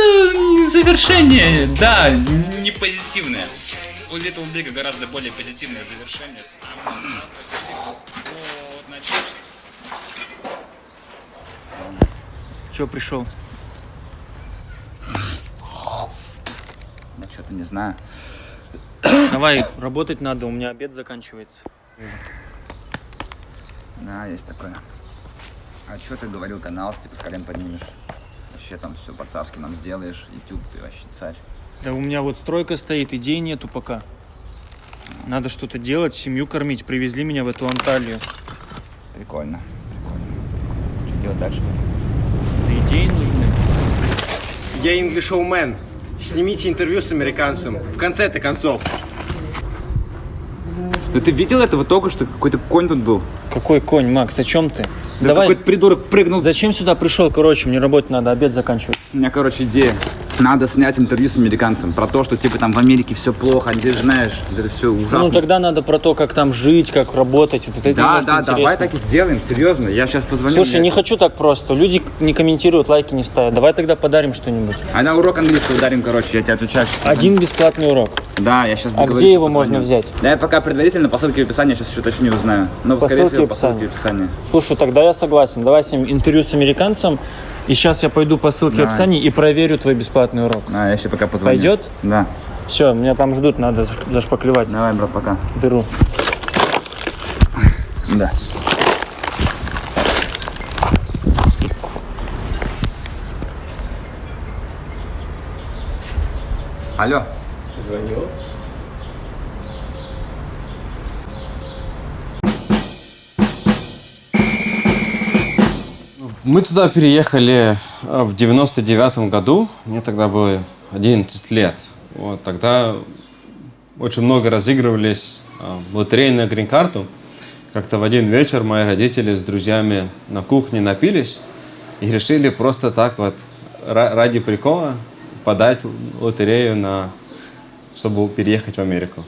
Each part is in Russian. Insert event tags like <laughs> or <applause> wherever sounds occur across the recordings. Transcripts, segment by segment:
это завершение, да, не позитивное. У Little Big гораздо более позитивное завершение. Че пришел? Я что-то не знаю. Давай, работать надо, у меня обед заканчивается. Да, есть такое. А что ты говорил, канал типа с колен поднимешь? Вообще там все по-царски нам сделаешь, YouTube ты вообще царь. Да у меня вот стройка стоит, идей нету пока. Надо что-то делать, семью кормить. Привезли меня в эту Анталию. Прикольно, прикольно. Что делать дальше? Да идеи нужны. Я English Showman. Снимите интервью с американцем. В конце-то концов. Да ты видел этого только что? Какой-то конь тут был. Какой конь, Макс, о чем ты? Да Давай, какой-то придурок прыгнул. зачем сюда пришел? Короче, мне работать надо, обед заканчивать. У меня, короче, идея. Надо снять интервью с американцем про то, что типа там в Америке все плохо, же знаешь, это все ужасно. Ну, тогда надо про то, как там жить, как работать. Вот это да, да, давай интересно. так и сделаем, серьезно. Я сейчас позвоню. Слушай, мне- не хочу так просто. Люди не комментируют, лайки не ставят. Давай тогда подарим что-нибудь. А на урок английского ударим, короче, я тебе отвечаю. Один бесплатный урок. Да, я сейчас А где его можно взять? Да, я пока предварительно по ссылке в описании, сейчас еще точнее узнаю. Но, По скорее ссылке всего, по ссылке в описании. Слушай, тогда я согласен. Давай с ним интервью с американцем. И сейчас я пойду по ссылке в Давай. описании и проверю твой бесплатный урок. А, я еще пока позвоню. Пойдет? Да. Все, меня там ждут, надо заш- зашпаклевать Давай, брат, пока. дыру. Да. Алло. Звонил. Мы туда переехали э, в 99 году. Мне тогда было 11 лет. Вот, тогда очень много разыгрывались э, лотереи на грин-карту. Как-то в один вечер мои родители с друзьями на кухне напились и решили просто так вот ра- ради прикола подать лотерею на чтобы переехать в Америку.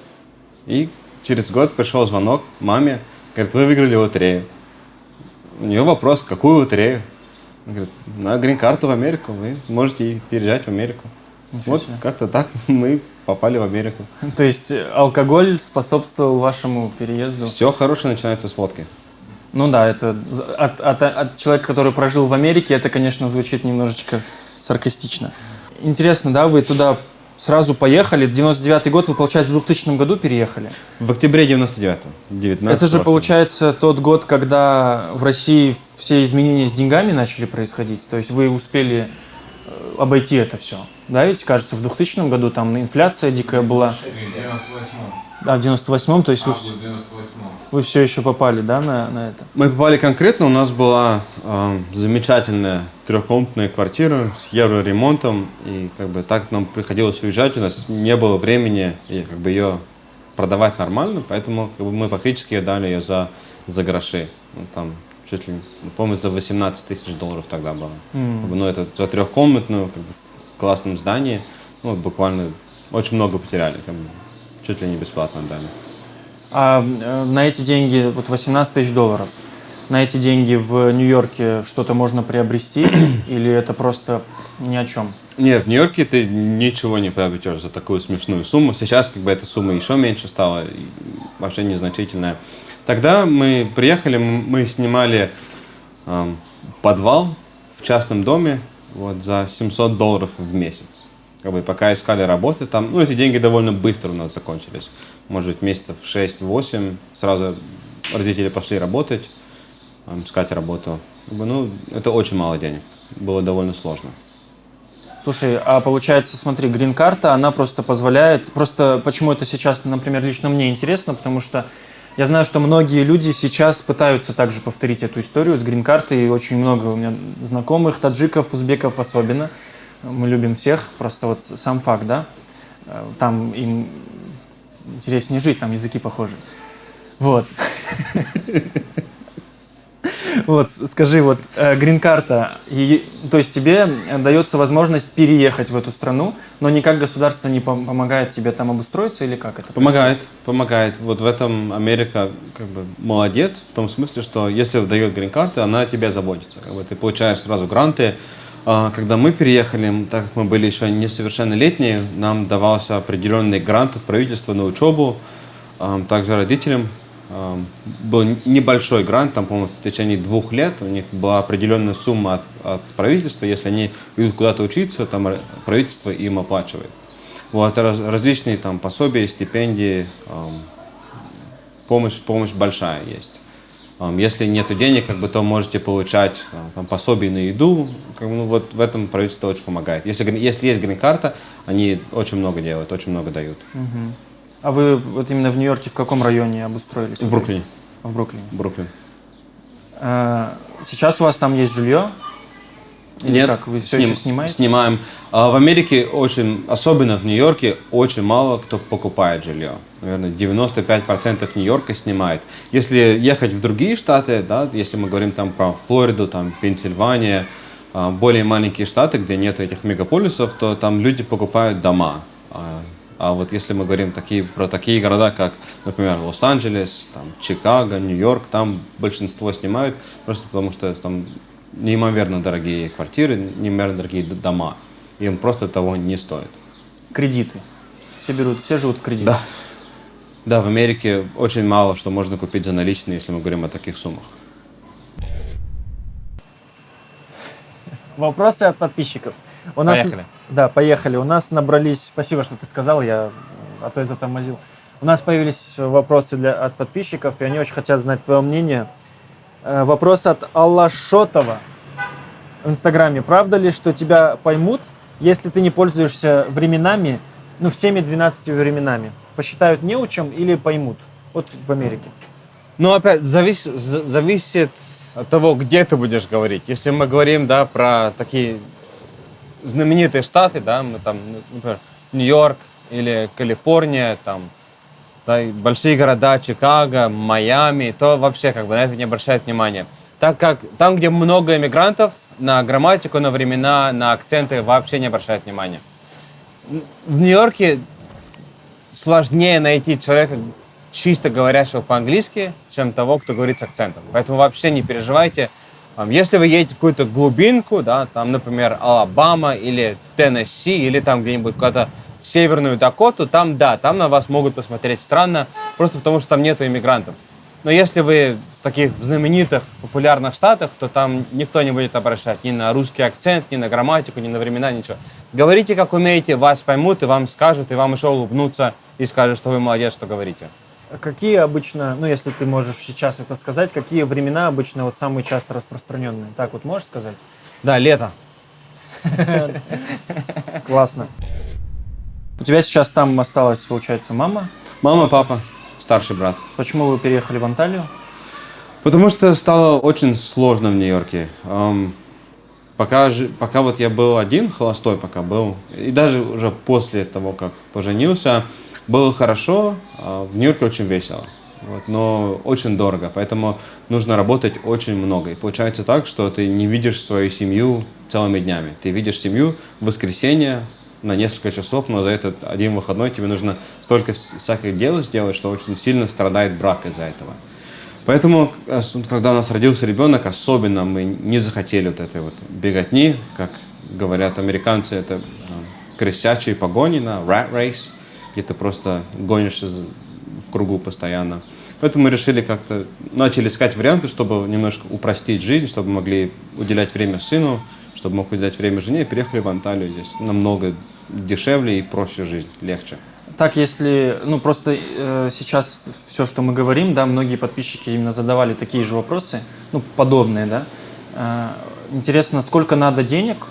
И через год пришел звонок маме, говорит, вы выиграли лотерею. У нее вопрос, какую лотерею? Она говорит, на грин-карту в Америку, вы можете переезжать в Америку. Ничего вот как-то так <laughs> мы попали в Америку. <laughs> То есть э, алкоголь способствовал вашему переезду? Все хорошее начинается с водки. Ну да, это от, от- от человека, который прожил в Америке, это, конечно, звучит немножечко саркастично. Интересно, да, вы туда сразу поехали, 99-й год, вы, получается, в 2000 году переехали? В октябре 99-го. 19 Это же, получается, тот год, когда в России все изменения с деньгами начали происходить. То есть вы успели э, обойти это все. Да, ведь, кажется, в 2000 году там инфляция дикая была. В 98-м. Да, в 98-м, то есть вы, Август 98-м. Вы все еще попали, да, на, на это? Мы попали конкретно, у нас была э, замечательная трехкомнатная квартира с евроремонтом, и как бы так нам приходилось уезжать, у нас не было времени и, как бы ее продавать нормально, поэтому как бы, мы фактически дали ее за, за гроши. Ну, там чуть ли, помню, за 18 тысяч долларов тогда было. Как бы, ну, это за трехкомнатную, как бы, в классном здании, ну, буквально очень много потеряли, как бы, чуть ли не бесплатно дали. А э, на эти деньги, вот 18 тысяч долларов, на эти деньги в Нью-Йорке что-то можно приобрести <clears throat> или это просто ни о чем? Не, в Нью-Йорке ты ничего не приобретешь за такую смешную сумму. Сейчас как бы эта сумма еще меньше стала, вообще незначительная. Тогда мы приехали, мы снимали эм, подвал в частном доме вот, за 700 долларов в месяц. Как бы пока искали работы там, ну эти деньги довольно быстро у нас закончились. Может быть месяцев 6-8, сразу родители пошли работать, искать работу. Как бы, ну это очень мало денег, было довольно сложно. Слушай, а получается, смотри, грин-карта, она просто позволяет... Просто почему это сейчас, например, лично мне интересно, потому что я знаю, что многие люди сейчас пытаются также повторить эту историю с грин-картой, и очень много у меня знакомых, таджиков, узбеков особенно. Мы любим всех, просто вот сам факт, да, э, там им интереснее жить, там языки похожи. Вот. <laughs> Вот, скажи, вот э, грин-карта, то есть тебе дается возможность переехать в эту страну, но никак государство не пом- помогает тебе там обустроиться или как это? Помогает, помогает. Вот в этом Америка как бы молодец, в том смысле, что если дает грин-карту, она о тебе заботится. Как бы ты получаешь сразу гранты, Когда мы переехали, так как мы были еще несовершеннолетние, нам давался определенный грант от правительства на учебу, ам, также родителям. ам, Был небольшой грант, там, по-моему, в течение двух лет у них была определенная сумма от, от правительства. Если они идут куда-то учиться, там правительство им оплачивает. Вот, раз- различные там пособия, стипендии, помощь, помощь большая есть. Если нет денег, как бы, то можете получать а, там, пособие на еду. Как ну, вот в этом правительство очень помогает. Если, если есть грин-карта, они очень много делают, очень много дают. А вы вот именно в Нью-Йорке в каком районе обустроились? В Бруклине. В Бруклине. Бруклин. А, Сейчас у вас там есть жилье? Или Нет, как? Вы все сним- еще снимаете? Снимаем. А в Америке очень, особенно в Нью-Йорке, очень мало кто покупает жилье. Наверное, 95% Нью-Йорка снимает. Если ехать в другие штаты, да, если мы говорим там про Флориду, там Пенсильвания, более маленькие штаты, где нет этих мегаполисов, то там люди покупают дома. А, а вот если мы говорим такие, про такие города, как, например, Лос-Анджелес, там, Чикаго, Нью-Йорк, там большинство снимают просто потому, что там неимоверно дорогие квартиры, неимоверно дорогие дома. Им просто того не стоит. Кредиты. Все берут, все живут в кредитах. Да. Да, в Америке очень мало что можно купить за наличные, если мы говорим о таких суммах. Вопросы от подписчиков. У нас, Поехали. Да, поехали. У нас набрались... Спасибо, что ты сказал, я а то я затормозил. У нас появились вопросы для, от подписчиков, и они очень хотят знать твое мнение. Э, Вопрос от Алла Шотова в Инстаграме. Правда ли, что тебя поймут, если ты не пользуешься временами, ну, всеми 12 временами? Посчитают неучем или поймут? Вот в Америке. Ну, опять, завис- за- зависит от того, где ты будешь говорить. Если мы говорим, да, про такие знаменитые штаты, да, мы там, ну, например, Нью-Йорк или Калифорния, там, да, большие города, Чикаго, Майами, то вообще как бы на это не обращают внимания. Так как там, где много иммигрантов, на грамматику, на времена, на акценты вообще не обращают внимания. В Нью-Йорке сложнее найти человека, чисто говорящего по-английски, чем того, кто говорит с акцентом. Поэтому вообще не переживайте. Если вы едете в какую-то глубинку, да, там, например, Алабама или Теннесси, или там где-нибудь куда-то в Северную Дакоту, там, да, там на вас могут посмотреть странно, просто потому что там нету иммигрантов. Но если вы в таких знаменитых, популярных штатах, то там никто не будет обращать ни на русский акцент, ни на грамматику, ни на времена, ничего. Говорите, как умеете, вас поймут, и вам скажут, и вам еще улыбнутся и скажут, что вы молодец, что говорите. Какие обычно, ну если ты можешь сейчас это сказать, какие времена обычно вот самые часто распространенные? Так вот можешь сказать? Да, лето. <laughs> Классно. У тебя сейчас там осталась, получается, мама. Мама, папа, старший брат. Почему вы переехали в Анталию? Потому что стало очень сложно в Нью-Йорке. Ам, пока, пока вот я был один, холостой пока был, и даже уже после того, как поженился, было хорошо, а в Нью-Йорке очень весело. Вот, но очень дорого, поэтому нужно работать очень много. И получается так, что ты не видишь свою семью целыми днями. Ты видишь семью в воскресенье на несколько часов, но за этот один выходной тебе нужно столько вс- всяких дел сделать, что очень сильно страдает брак из-за этого. Поэтому, ос- когда у нас родился ребенок, особенно мы не захотели вот этой вот беготни, как говорят американцы, это э, крысячие погони на rat race, где ты просто гонишься в кругу постоянно. Поэтому мы решили как-то, начали искать варианты, чтобы немножко упростить жизнь, чтобы могли уделять время сыну, чтобы мог уделять время жене, и переехали в Анталию. Здесь намного дешевле и проще жизнь, легче. Так, если, ну просто э, сейчас все, что мы говорим, да, многие подписчики именно задавали такие же вопросы, ну подобные, да. Э, интересно, сколько надо денег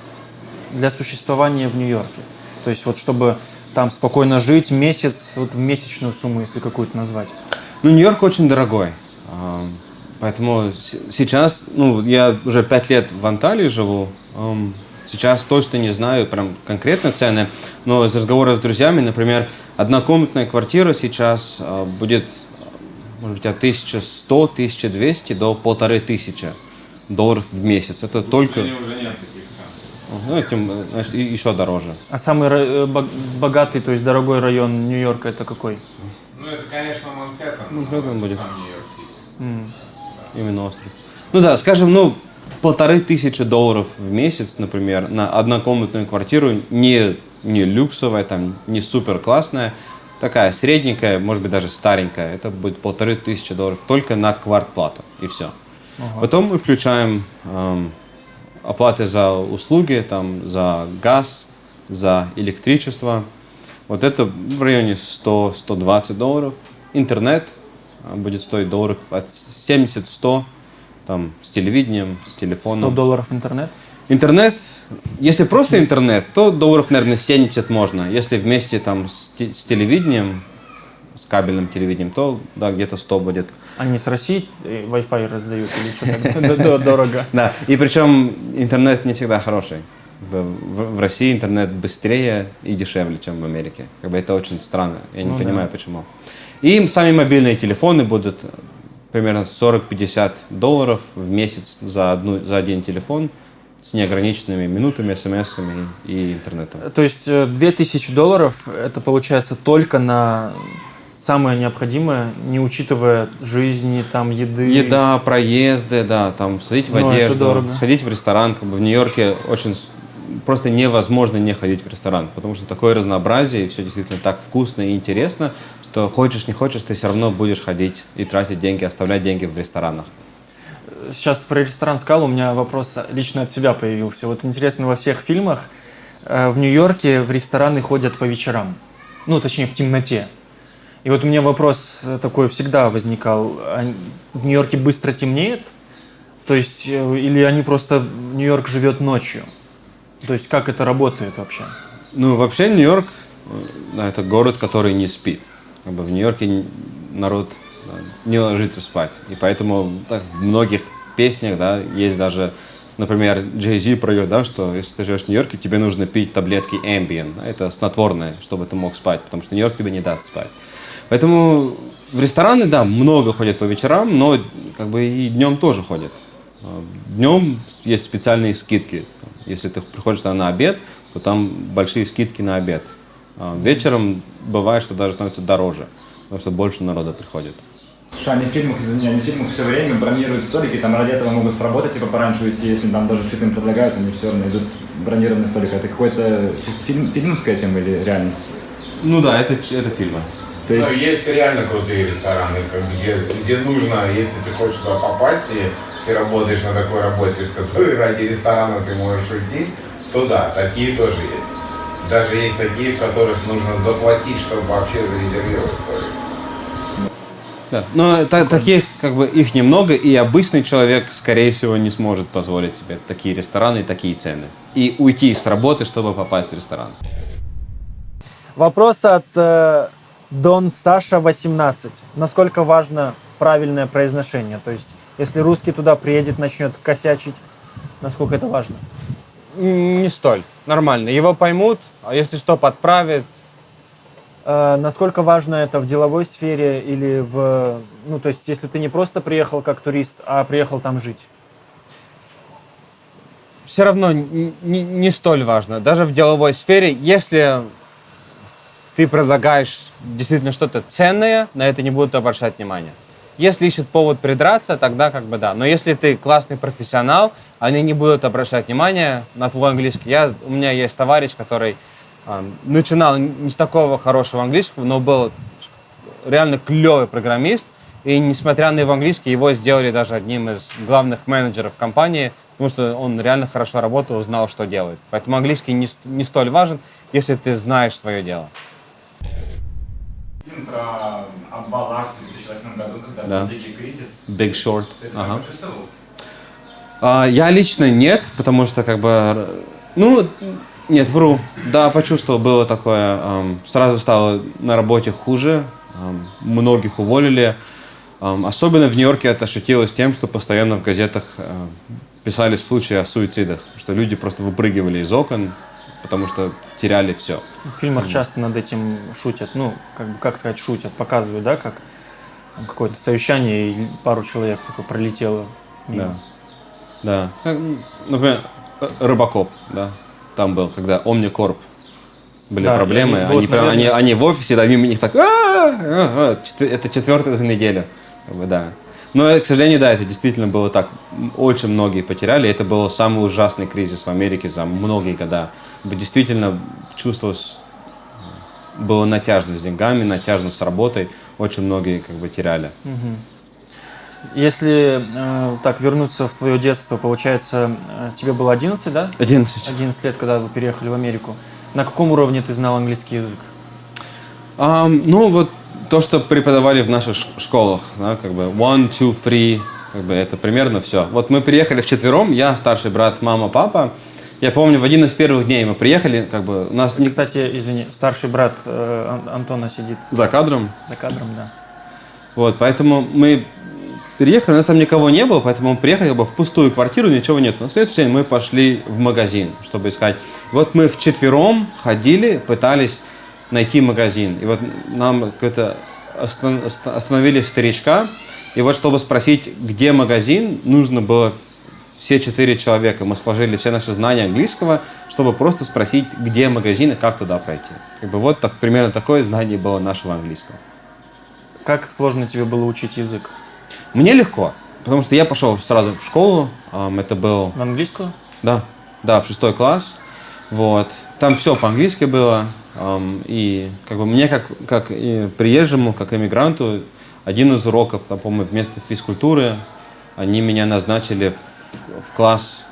для существования в Нью-Йорке? То есть вот чтобы там спокойно жить месяц, вот в месячную сумму, если какую-то назвать. Ну, Нью-Йорк очень дорогой. А, Поэтому сейчас, ну, я уже пять лет в Анталии живу. Сейчас точно не знаю прям конкретно цены, но из разговора с друзьями, например, однокомнатная квартира сейчас а, будет, может быть, от 1100-1200 до полторы тысячи долларов в месяц. Это только, уже нет. Ну, этим, э, значит, и- еще дороже. А самый э, бог- богатый, то есть дорогой район Нью-Йорка это какой? Ну, это, конечно, Манхэттен. Манхэттен но будет. Сам Нью-Йорк-Сити. Именно остров. Ну да, скажем, ну, полторы тысячи долларов в месяц, например, на однокомнатную квартиру, не, не люксовая, там, не супер классная, такая средненькая, может быть, даже старенькая, это будет полторы тысячи долларов только на квартплату, и все. Потом мы включаем эм, оплаты за услуги, там, за газ, за электричество. Вот это в районе 100-120 долларов. Интернет а, будет стоить долларов от 70-100, там, с телевидением, с 100 телефоном. долларов интернет? Интернет, если просто интернет, то долларов, наверное, 70 можно. Если вместе там с телевидением, с кабельным телевидением, то да, где-то 100 будет. Они с России э, Wi-Fi раздают или что так <laughs> д- д- дорого? Да, и причем интернет не всегда хороший. В, России интернет быстрее и дешевле, чем в Америке. Как бы это очень странно. Я не Ну да. понимаю, почему. И сами мобильные телефоны будут э, примерно 40-50 долларов в месяц за, одну, за один телефон с неограниченными минутами, смс-ами и интернетом. То есть э, 2000 долларов это получается только на самое необходимое, не учитывая жизни, там, еды. Еда, проезды, да, там сходить в Ну, это одежду, сходить в ресторан. Как бы в Нью-Йорке очень просто невозможно не ходить в ресторан, потому что такое разнообразие, и все действительно так вкусно и интересно, что хочешь не хочешь, ты все равно будешь ходить и тратить деньги, оставлять деньги в ресторанах. Сейчас про ресторан сказал, у меня вопрос лично от себя появился. Вот интересно, во всех фильмах э, в Нью-Йорке в рестораны ходят по вечерам. Ну, точнее, в темноте. И вот у меня вопрос э, такой всегда возникал. В Нью-Йорке быстро темнеет? То есть, э, или они просто... Нью-Йорк живет ночью? То есть, как это работает вообще? Ну, вообще Нью-Йорк э, это город, который не спит. Как бы в Нью-Йорке народ не ложится спать. И поэтому так, в многих песнях да, есть даже, например, Джей Зи поет, да, что если ты живешь в Нью-Йорке, тебе нужно пить таблетки Ambien. это снотворное, чтобы ты мог спать, потому что Нью-Йорк тебе не даст спать. Поэтому в рестораны, да, много ходят по вечерам, но как бы и днем тоже ходят. А, Днем есть специальные скидки. Если ты приходишь на обед, то там большие скидки на обед. А Вечером бывает, что даже становится дороже, потому что больше народа приходит. Слушай, они в фильмах, извини, они в фильмах все время бронируют столики, там ради этого могут сработать, типа пораньше уйти, если там даже что-то им предлагают, они все равно идут бронированный столик. Это какой-то чисто фильм, фильмовская тема или реальность? Ну да, это, это фильмы. То есть, Ну, есть реально крутые рестораны, где, где нужно, если ты хочешь туда попасть, и ты работаешь на такой работе, с которой <laughs> ради ресторана ты можешь уйти, то да, такие тоже есть. Даже есть такие, в которых нужно заплатить, чтобы вообще зарезервировать столик. Да. Но та- таких, как бы, их немного, и обычный человек, скорее всего, не сможет позволить себе такие рестораны и такие цены. И уйти с работы, чтобы попасть в ресторан. Вопрос от э, Дон Саша 18. Насколько важно правильное произношение? То есть, если русский туда приедет, начнет косячить, насколько это важно? Не столь. Нормально. Его поймут, а если что, подправят. Э, насколько важно это в деловой сфере или в... Ну, то есть, если ты не просто приехал как турист, а приехал там жить? Все равно не, не столь важно. Даже в деловой сфере, если ты предлагаешь действительно что-то ценное, на это не будут обращать внимания. Если ищут повод придраться, тогда как бы да. Но если ты классный профессионал, они не будут обращать внимания на твой английский. Я, у меня есть товарищ, который а, начинал не с такого хорошего английского, но был реально клевый программист. И несмотря на его английский, его сделали даже одним из главных менеджеров компании, потому что он реально хорошо работал, знал, что делает. Поэтому английский не, не столь важен, если ты знаешь свое дело. Про обвал акций в 2008 году, когда Да. был дикий кризис. Big Short. Ты это Ага. почувствовал? А, я лично нет, потому что как бы, ну, нет, вру. Да, почувствовал, было такое. ам, сразу стало на работе хуже, ам, многих уволили. Ам, особенно в Нью-Йорке это ощутилось тем, что постоянно в газетах а, писали случаи о суицидах, что люди просто выпрыгивали из окон, потому что теряли все. В фильмах часто над этим шутят. Ну, как, бы, как сказать, шутят, показывают, да, как какое-то совещание, и пару человек такое пролетело мимо. Да. Да. Как, м, Например, э, Рыбакоп, да, там был, когда Omnicorp были Да, проблемы, они, вот, прям, они, наверное- они в офисе, да, мимо них так, «А, а, а». Это четвертая за неделю, как бы, да. Но, к сожалению, да, это действительно было так. Очень многие потеряли. Это был самый ужасный кризис в Америке за многие года. Действительно чувствовалось, было натяжно с деньгами, натяжно с работой. Очень многие как бы теряли. Если э, так вернуться в твое детство, получается, э, тебе было 11, да? 11. 11 лет, когда вы переехали в Америку. На каком уровне ты знал английский язык? Ам, ну, вот то, что преподавали в наших школах, да, как бы one, two, three, как бы это примерно все. Вот мы приехали вчетвером, я, старший брат, мама, папа. Я помню, в один из первых дней мы приехали, как бы у нас не Кстати, извини, старший брат э, Ан- Антона сидит за кадром. за кадром, да. Вот, поэтому мы переехали, у нас там никого не было, поэтому мы приехали как бы, в пустую квартиру, ничего нет. На следующий день мы пошли в магазин, чтобы искать. Вот мы вчетвером ходили, пытались найти магазин. И вот нам какой-то остан- оста- остановили старичка, и вот чтобы спросить, где магазин, нужно было все четыре человека. Мы сложили все наши знания английского, чтобы просто спросить, где магазин и как туда пройти. Как бы вот так, примерно такое знание было нашего английского. Как сложно тебе было учить язык? Мне легко, потому что я пошел сразу в школу. Это был, В английскую? да, да, в шестой класс. Вот. Там все по-английски было. И как бы мне, как, как и приезжему, как иммигранту, один из уроков, там, по-моему, вместо физкультуры, они меня назначили в, в класс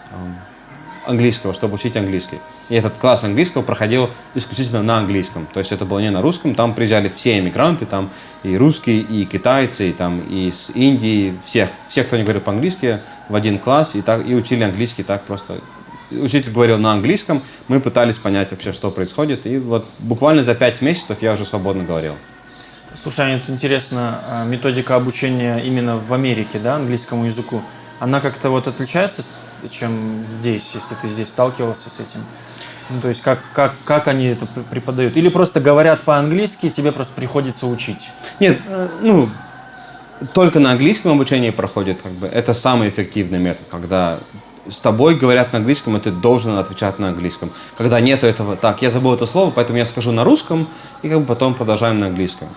английского, чтобы учить английский. И этот класс английского проходил исключительно на английском. То есть это было не на русском. Там приезжали все иммигранты, там и русские, и китайцы, и, там, и с Индии, всех, всех, кто не говорил по-английски, в один класс, и, так, и учили английский так просто. Учитель говорил на английском, мы пытались понять вообще, что происходит. И вот буквально за пять месяцев я уже свободно говорил. Слушай, Аня, это интересно, а, методика обучения именно в Америке, да, английскому языку, она как-то вот отличается, чем здесь, если ты здесь сталкивался с этим? Ну, то есть как, как, как они это преподают? Или просто говорят по-английски, тебе просто приходится учить? Нет, э, ну, только на английском обучение проходит, как бы, это самый эффективный метод, когда с тобой говорят на английском, и ты должен отвечать на английском. Когда нету этого, так, я забыл это слово, поэтому я скажу на русском, и как бы потом продолжаем на английском.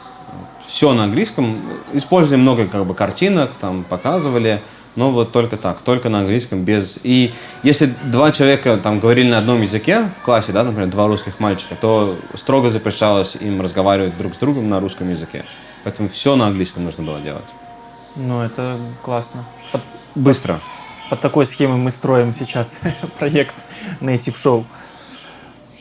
Все на английском, использовали много как бы картинок, там показывали, но вот только так, только на английском, без... И если два человека там говорили на одном языке в классе, да, например, два русских мальчика, то строго запрещалось им разговаривать друг с другом на русском языке. Поэтому все на английском нужно было делать. Ну, это классно. Быстро. Под такой схемой мы строим сейчас <laughs> проект Native Show.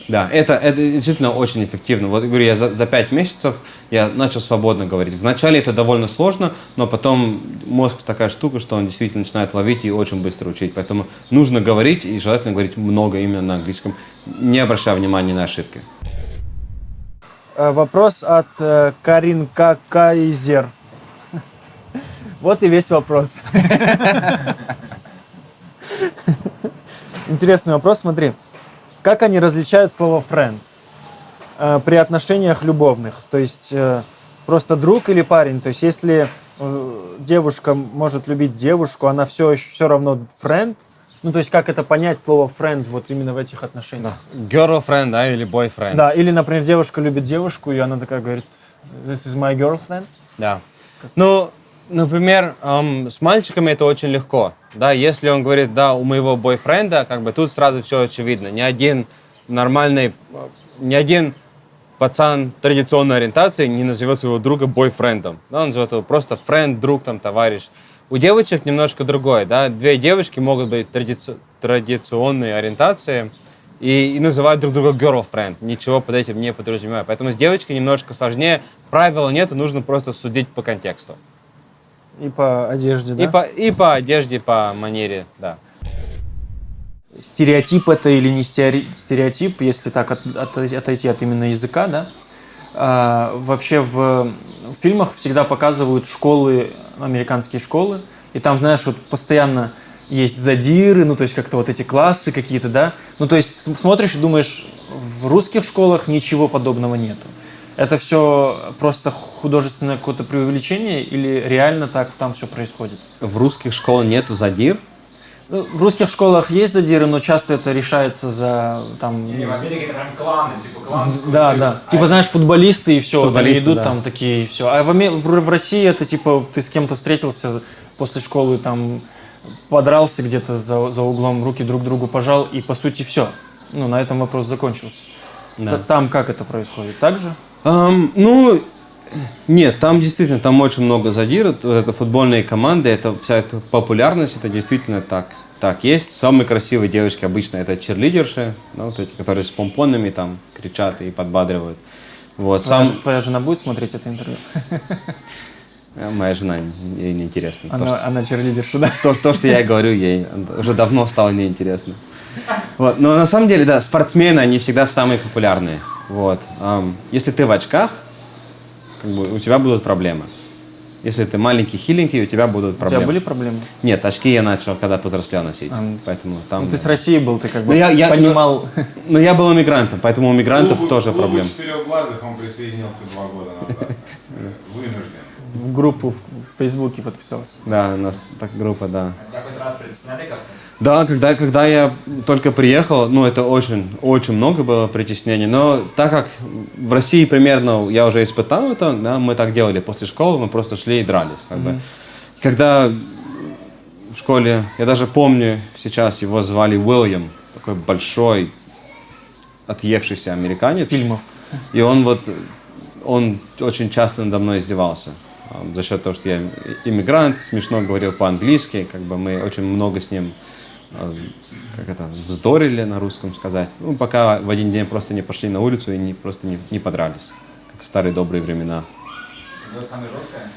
Да, это, это действительно очень эффективно. Вот говорю, я за, за пять месяцев я начал свободно говорить. Вначале это довольно сложно, но потом мозг такая штука, что он действительно начинает ловить и очень быстро учить. Поэтому нужно говорить и желательно говорить много именно на английском, не обращая внимания на ошибки. Э, Вопрос от э, Карин Кайзер. <laughs> Вот и весь вопрос. <laughs> Интересный вопрос, смотри. Как они различают слово friend э, при отношениях любовных? То есть э, просто друг или парень? То есть если э, девушка может любить девушку, она все, все равно friend? Ну, то есть как это понять слово friend вот именно в этих отношениях? Girlfriend, да, или boyfriend. Да, или, например, девушка любит девушку, и она такая говорит, this is my girlfriend. Да. Ну, например, эм, с мальчиками это очень легко. Да, если он говорит, да, у моего бойфренда, как бы тут сразу все очевидно. Ни один нормальный, э, ни один пацан традиционной ориентации не назовет своего друга бойфрендом. Да, он назовет его просто френд, друг, там, товарищ. У девочек немножко другое, да. Две девочки могут быть традици- традиционной ориентации и, и называют друг друга girlfriend. Ничего под этим не подразумевая. Поэтому с девочкой немножко сложнее. Правила нет, нужно просто судить по контексту. И по одежде, да? И, по, и по одежде, по манере, да. Стереотип это или не стереотип, если так от- от- отойти от именно языка, да? А, вообще в фильмах всегда показывают школы, американские школы, и там, знаешь, вот постоянно есть задиры, ну, то есть как-то вот эти классы какие-то, да? Ну, то есть смотришь и думаешь, в русских школах ничего подобного нету. Это все просто художественное какое-то преувеличение или реально так там все происходит? В русских школах нету задир. Ну, В русских школах есть задиры, но часто это решается за там. Не, в Америке это прям кланы, типа клан. Да, да. Типа, знаешь, футболисты и все, они Футболисты, идут да. там такие и все. А в, в, в России это типа ты с кем-то встретился, после школы там подрался где-то за, за углом, руки друг другу пожал, и по сути все. Ну, на этом вопрос закончился. Да. Там как это происходит? Так же? Ам, ну, нет, там действительно, там очень много задиров. Вот это футбольные команды, это вся эта популярность, это действительно так. Так, есть самые красивые девочки обычно это черлидерши, ну, вот эти, которые с помпонами там кричат и подбадривают. Вот, Твоя, сам, твоя жена будет смотреть это интервью? Э, моя жена, ей неинтересно. То, Она, она черлидерша, да? то, то, что я говорю, ей уже давно стало неинтересно. Вот. Но на самом деле, да, спортсмены, они всегда самые популярные. Вот. Если ты в очках, как бы, у тебя будут проблемы. Если ты маленький, хиленький, у тебя будут У проблемы. тебя были проблемы? Нет, очки я начал, когда повзрослел носить. А, ну, поэтому там... Ну, ты с России был, ты как бы Ну, я- я- понимал. Но я был иммигрантом, поэтому у мигрантов Клубу- тоже клубу проблемы. четырехглазых он присоединился два года назад. <laughs> Вынужден. В группу в, в Фейсбуке подписался. Да, у нас так группа, да. Тебя хоть раз притесняли как-то? Да, когда, когда я только приехал, ну, это очень, очень много было притеснений. Но так как в России примерно я уже испытал это, да, мы так делали после школы, мы просто шли и дрались. Как бы. Когда в школе, я даже помню сейчас, его звали Уильям, такой большой, отъевшийся С американец. фильмов. И он вот, он очень часто надо мной издевался. а, За счет того, что я иммигрант, смешно говорил по-английски, как бы мы очень много с ним, как это, вздорили на русском сказать. Ну, пока в один день просто не пошли на улицу и не, просто не, не подрались, как в старые добрые времена. Это было самое жесткое?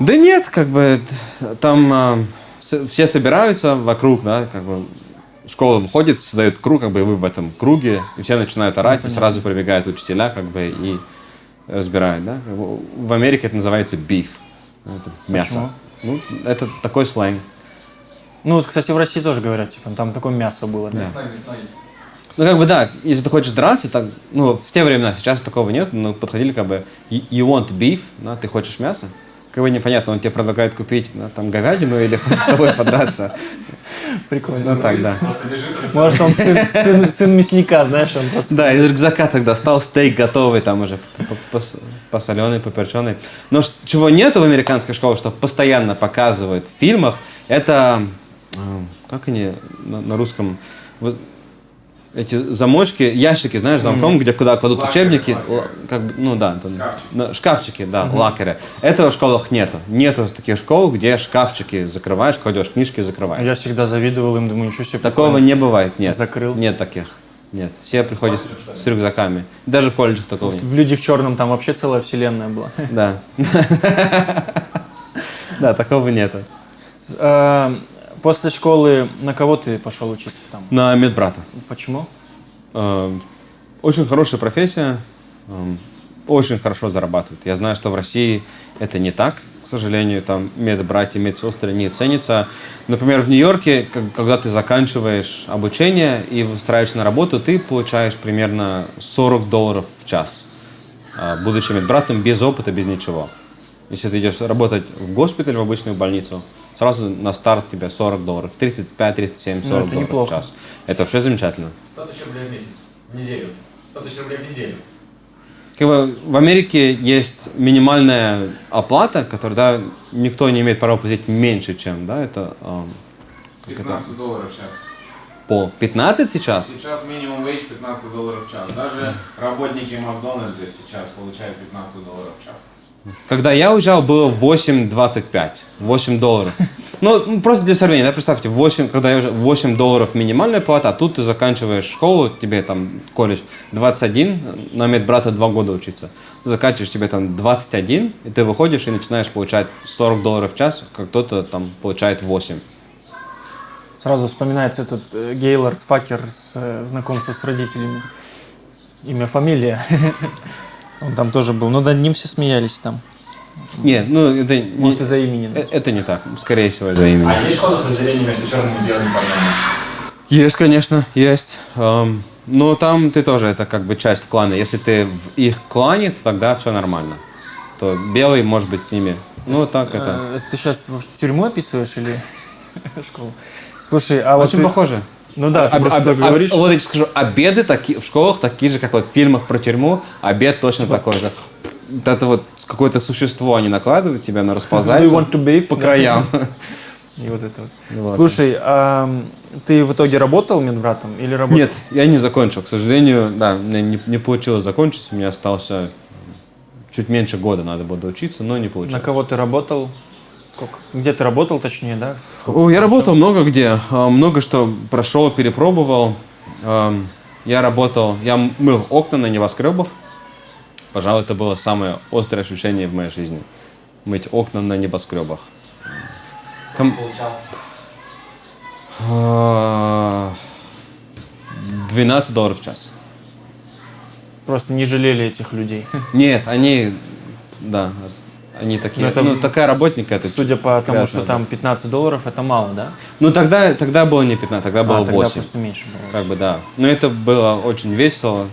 Да нет, как бы там с- все собираются вокруг, да, как бы школа выходит, создает круг, как бы и вы в этом круге, и все начинают орать, и сразу прибегают учителя, как бы и разбирают, да. В Америке это называется beef, это мясо. Ну, это такой сленг. Ну, вот, кстати, в России тоже говорят, типа, там такое мясо было, да? Ну, как бы да, если ты хочешь драться, так, ну, в те времена, сейчас такого нет, но подходили как бы, you want beef, да, ты хочешь мясо, как бы непонятно, он тебе предлагает купить да, там говядину или <laughs> хочет с тобой подраться. Прикольно. Ну так, да. Просто лежит. Может, он сын, сын- сын мясника, знаешь, он просто... Да, из рюкзака тогда стал стейк готовый, там уже посоленый, поперченый. Но чего нету в американской школе, что постоянно показывают в фильмах, это, как они на, на русском, вот эти замочки, ящики, знаешь, замком, где куда кладут Лакеры, учебники, лакеры. ла- как ну да, там, Шкафчики. шкафчики, да, лакеры. Этого в школах нету. Нету таких школ, где шкафчики закрываешь, кладешь книжки, закрываешь. Я всегда завидовал им, думаю, ничего себе. Такого не бывает, нет. Закрыл. Нет таких. Нет. Все приходят с, с рюкзаками. Даже в колледжах такого нет. В «Люди в черном» там вообще целая вселенная была. Да. <laughs> Да, такого нету. Э, После школы на кого ты пошел учиться там? На медбрата. Почему? Э, Очень хорошая профессия. эм, Очень хорошо зарабатывает. Я знаю, что в России это не так. К сожалению, там медбратья, медсестры не ценятся. Например, в Нью-Йорке, когда ты заканчиваешь обучение и устраиваешься на работу, ты получаешь примерно 40 долларов в час, а, будучи медбратом без опыта, без ничего. Если ты идешь работать в госпиталь, в обычную больницу, сразу на старт тебе 40 долларов, 35, 37, 40 Ну, это долларов неплохо. в час. Это вообще замечательно. 100 тысяч рублей в месяц. В неделю. 100 тысяч рублей в неделю. Как бы в Америке есть минимальная оплата, которую да, никто не имеет права платить меньше, чем, да, это эм, 15 долларов в час. по 15 сейчас. Сейчас минимум вейдж 15 долларов в час. Даже работники Макдональдса сейчас получают 15 долларов в час. Когда я уезжал, было 8,25, 8 долларов. <laughs> Ну, ну, просто для сравнения, да, представьте, 8, когда я уже 8 долларов минимальная плата, а тут ты заканчиваешь школу, тебе там колледж 21, на медбрата 2 года учиться. Заканчиваешь тебе там 21, и ты выходишь и начинаешь получать 40 долларов в час, как кто-то там получает 8. Сразу вспоминается этот э, Гейлорд Факер с э, знакомство с родителями. Имя, фамилия. <laughs> Он там тоже был. Но над ним все смеялись там. Нет, ну это не, Может, из-за имени. э- это не так, скорее всего из-за имени. А есть школах разделение между черными и белыми парнями? Есть, конечно, есть. Но там ты тоже, это как бы часть клана. Если ты в их клане, то тогда все нормально. То белый может быть с ними. Ну, так это. Э, Ты сейчас тюрьму описываешь или <laughs> школу? Слушай, а вот Очень ты- похоже. Ну да, ты Об- просто об- об- говоришь. вот я тебе скажу, обеды таки, в школах такие же, как вот в фильмах про тюрьму. Обед точно Типа такой же. вот это вот какое-то существо они накладывают тебя на bathe? по краям. <laughs> И вот это вот. Вот. Слушай, а ты в итоге работал медбратом или работал? Нет, я не закончил. К сожалению, да, меня не, не получилось закончить. У меня остался чуть меньше года надо было доучиться, но не На получилось. кого ты работал? Сколько? Где ты работал, точнее, да? Сколько я работал много где, а, много что прошел, перепробовал. Я работал, я мыл окна на небоскребах. Пожалуй, это было самое острое ощущение в моей жизни. Мыть окна на небоскребах. Ком- А, 12 долларов в час. Просто не жалели этих людей. <laughs> Нет, они, да, они такие, Ну, это- ну, такая работника это. Судя по тому, что там 15 долларов, это мало, да? Ну, тогда, тогда было не 15, тогда было а, тогда 8. просто меньше было. Как бы, да. Но это было очень весело.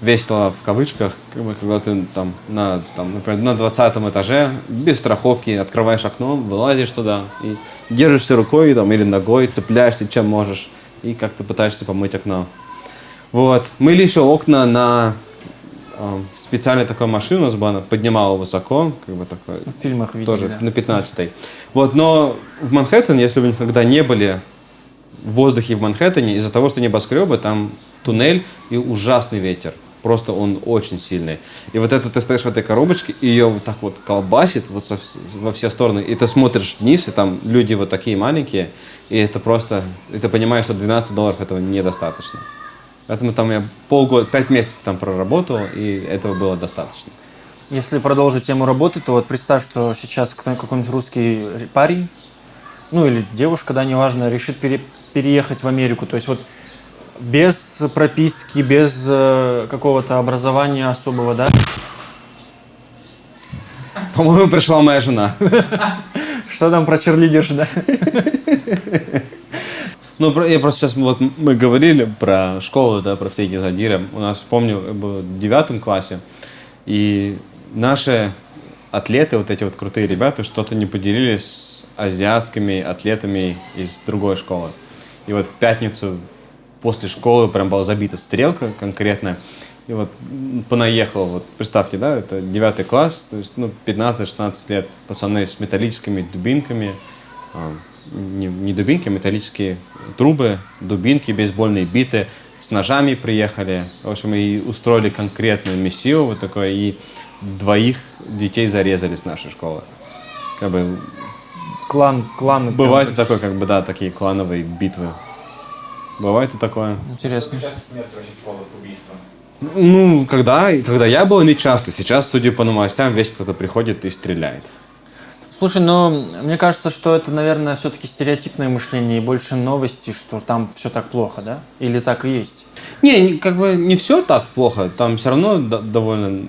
Весело в кавычках, как бы, когда ты там на, там, например, на 20 этаже, без страховки, открываешь окно, вылазишь туда и держишься рукой там, или ногой, цепляешься чем можешь, и как-то пытаешься помыть окно. Вот. Мыли еще окна на специальная такая машина у нас была, она поднимала высоко, как бы такой, В фильмах видели, тоже да. на 15 Вот, но в Манхэттене, если вы никогда не были в воздухе в Манхэттене, из-за того, что небоскребы, там туннель и ужасный ветер. Просто он очень сильный. И вот это ты стоишь в этой коробочке, и ее вот так вот колбасит вот со во все стороны. И ты смотришь вниз, и там люди вот такие маленькие, и это просто... И ты понимаешь, что 12 долларов этого недостаточно. Поэтому там я полгода, пять месяцев там проработал, и этого было достаточно. Если продолжить тему работы, то вот представь, что сейчас какой-нибудь русский парень, ну или девушка, да, неважно, решит пере- переехать в Америку. То есть вот без прописки, без э, какого-то образования особого, да? По-моему, пришла моя жена. <laughs> Что там про черлидерш, да? <laughs> Ну, я просто сейчас, вот мы говорили про школу, да, про эти задиры. У нас, помню, был в девятом классе, и наши атлеты, вот эти вот крутые ребята, что-то не поделились с азиатскими атлетами из другой школы. И вот в пятницу после школы прям была забита стрелка конкретная. И вот понаехал, вот представьте, да, это девятый класс, то есть, ну, 15-16 лет, пацаны с металлическими дубинками, а, не, не дубинки, а металлические трубы, дубинки, бейсбольные биты, с ножами приехали. В общем, и устроили конкретную миссию вот такое, и двоих детей зарезали с нашей школы. Как бы Клан, клан. прям бывает практически. такое, как бы, да, такие клановые битвы. Бывает и такое. Интересно. Ну, когда, когда я был, не часто. Сейчас, судя по новостям, весь кто-то приходит и стреляет. Слушай, но мне кажется, что это, наверное, все-таки стереотипное мышление и больше новости, что там все так плохо, да? Или так и есть? Не, как бы не все так плохо. Там все равно до- довольно...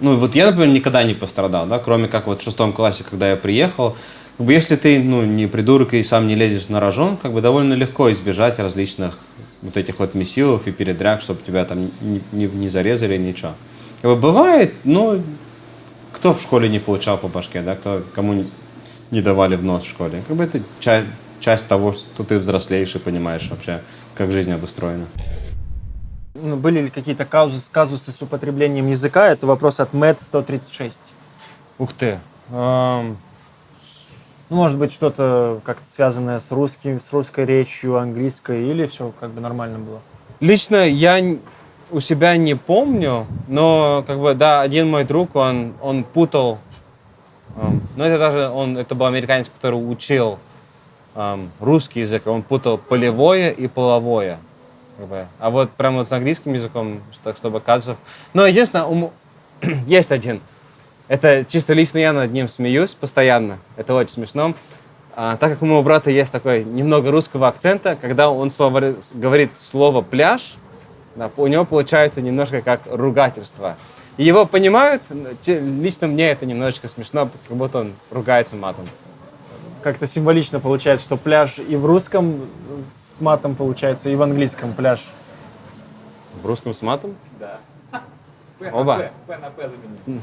Ну, вот я, например, никогда не пострадал, да, кроме как вот в шестом классе, когда я приехал. Как бы если ты, ну, не придурок и сам не лезешь на рожон, как бы довольно легко избежать различных вот этих вот месилов и передряг, чтобы тебя там не, не- не зарезали, ничего. Как бы бывает, но кто в школе не получал по башке, да, кто, кому не, не давали в нос в школе. Как бы это часть, часть того, что ты взрослеешь и понимаешь вообще, как жизнь обустроена. Ну, были ли какие-то казусы, казусы с употреблением языка? Это вопрос от Мэт 136. Ух ты. Эм, Ну, может быть, что-то как-то связанное с русским, с русской речью, английской, или все как бы нормально было? Лично я у себя не помню, но как бы да, один мой друг, он, он путал, эм, ну это даже он, это был американец, который учил эм, русский язык, он путал полевое и половое. как бы. А вот прямо вот с английским языком, так чтобы казусов. Но единственное, у м- <clears throat> есть один. Это чисто лично я над ним смеюсь постоянно. Это очень смешно. А, так как у моего брата есть такой немного русского акцента, когда он слово- говорит слово пляж, да, у него получается немножко как ругательство. И его понимают, лично мне это немножечко смешно, как будто он ругается матом. Как-то символично получается, что пляж и в русском с матом получается, и в английском пляж. В русском с матом? Да. Оба. П на П заменить.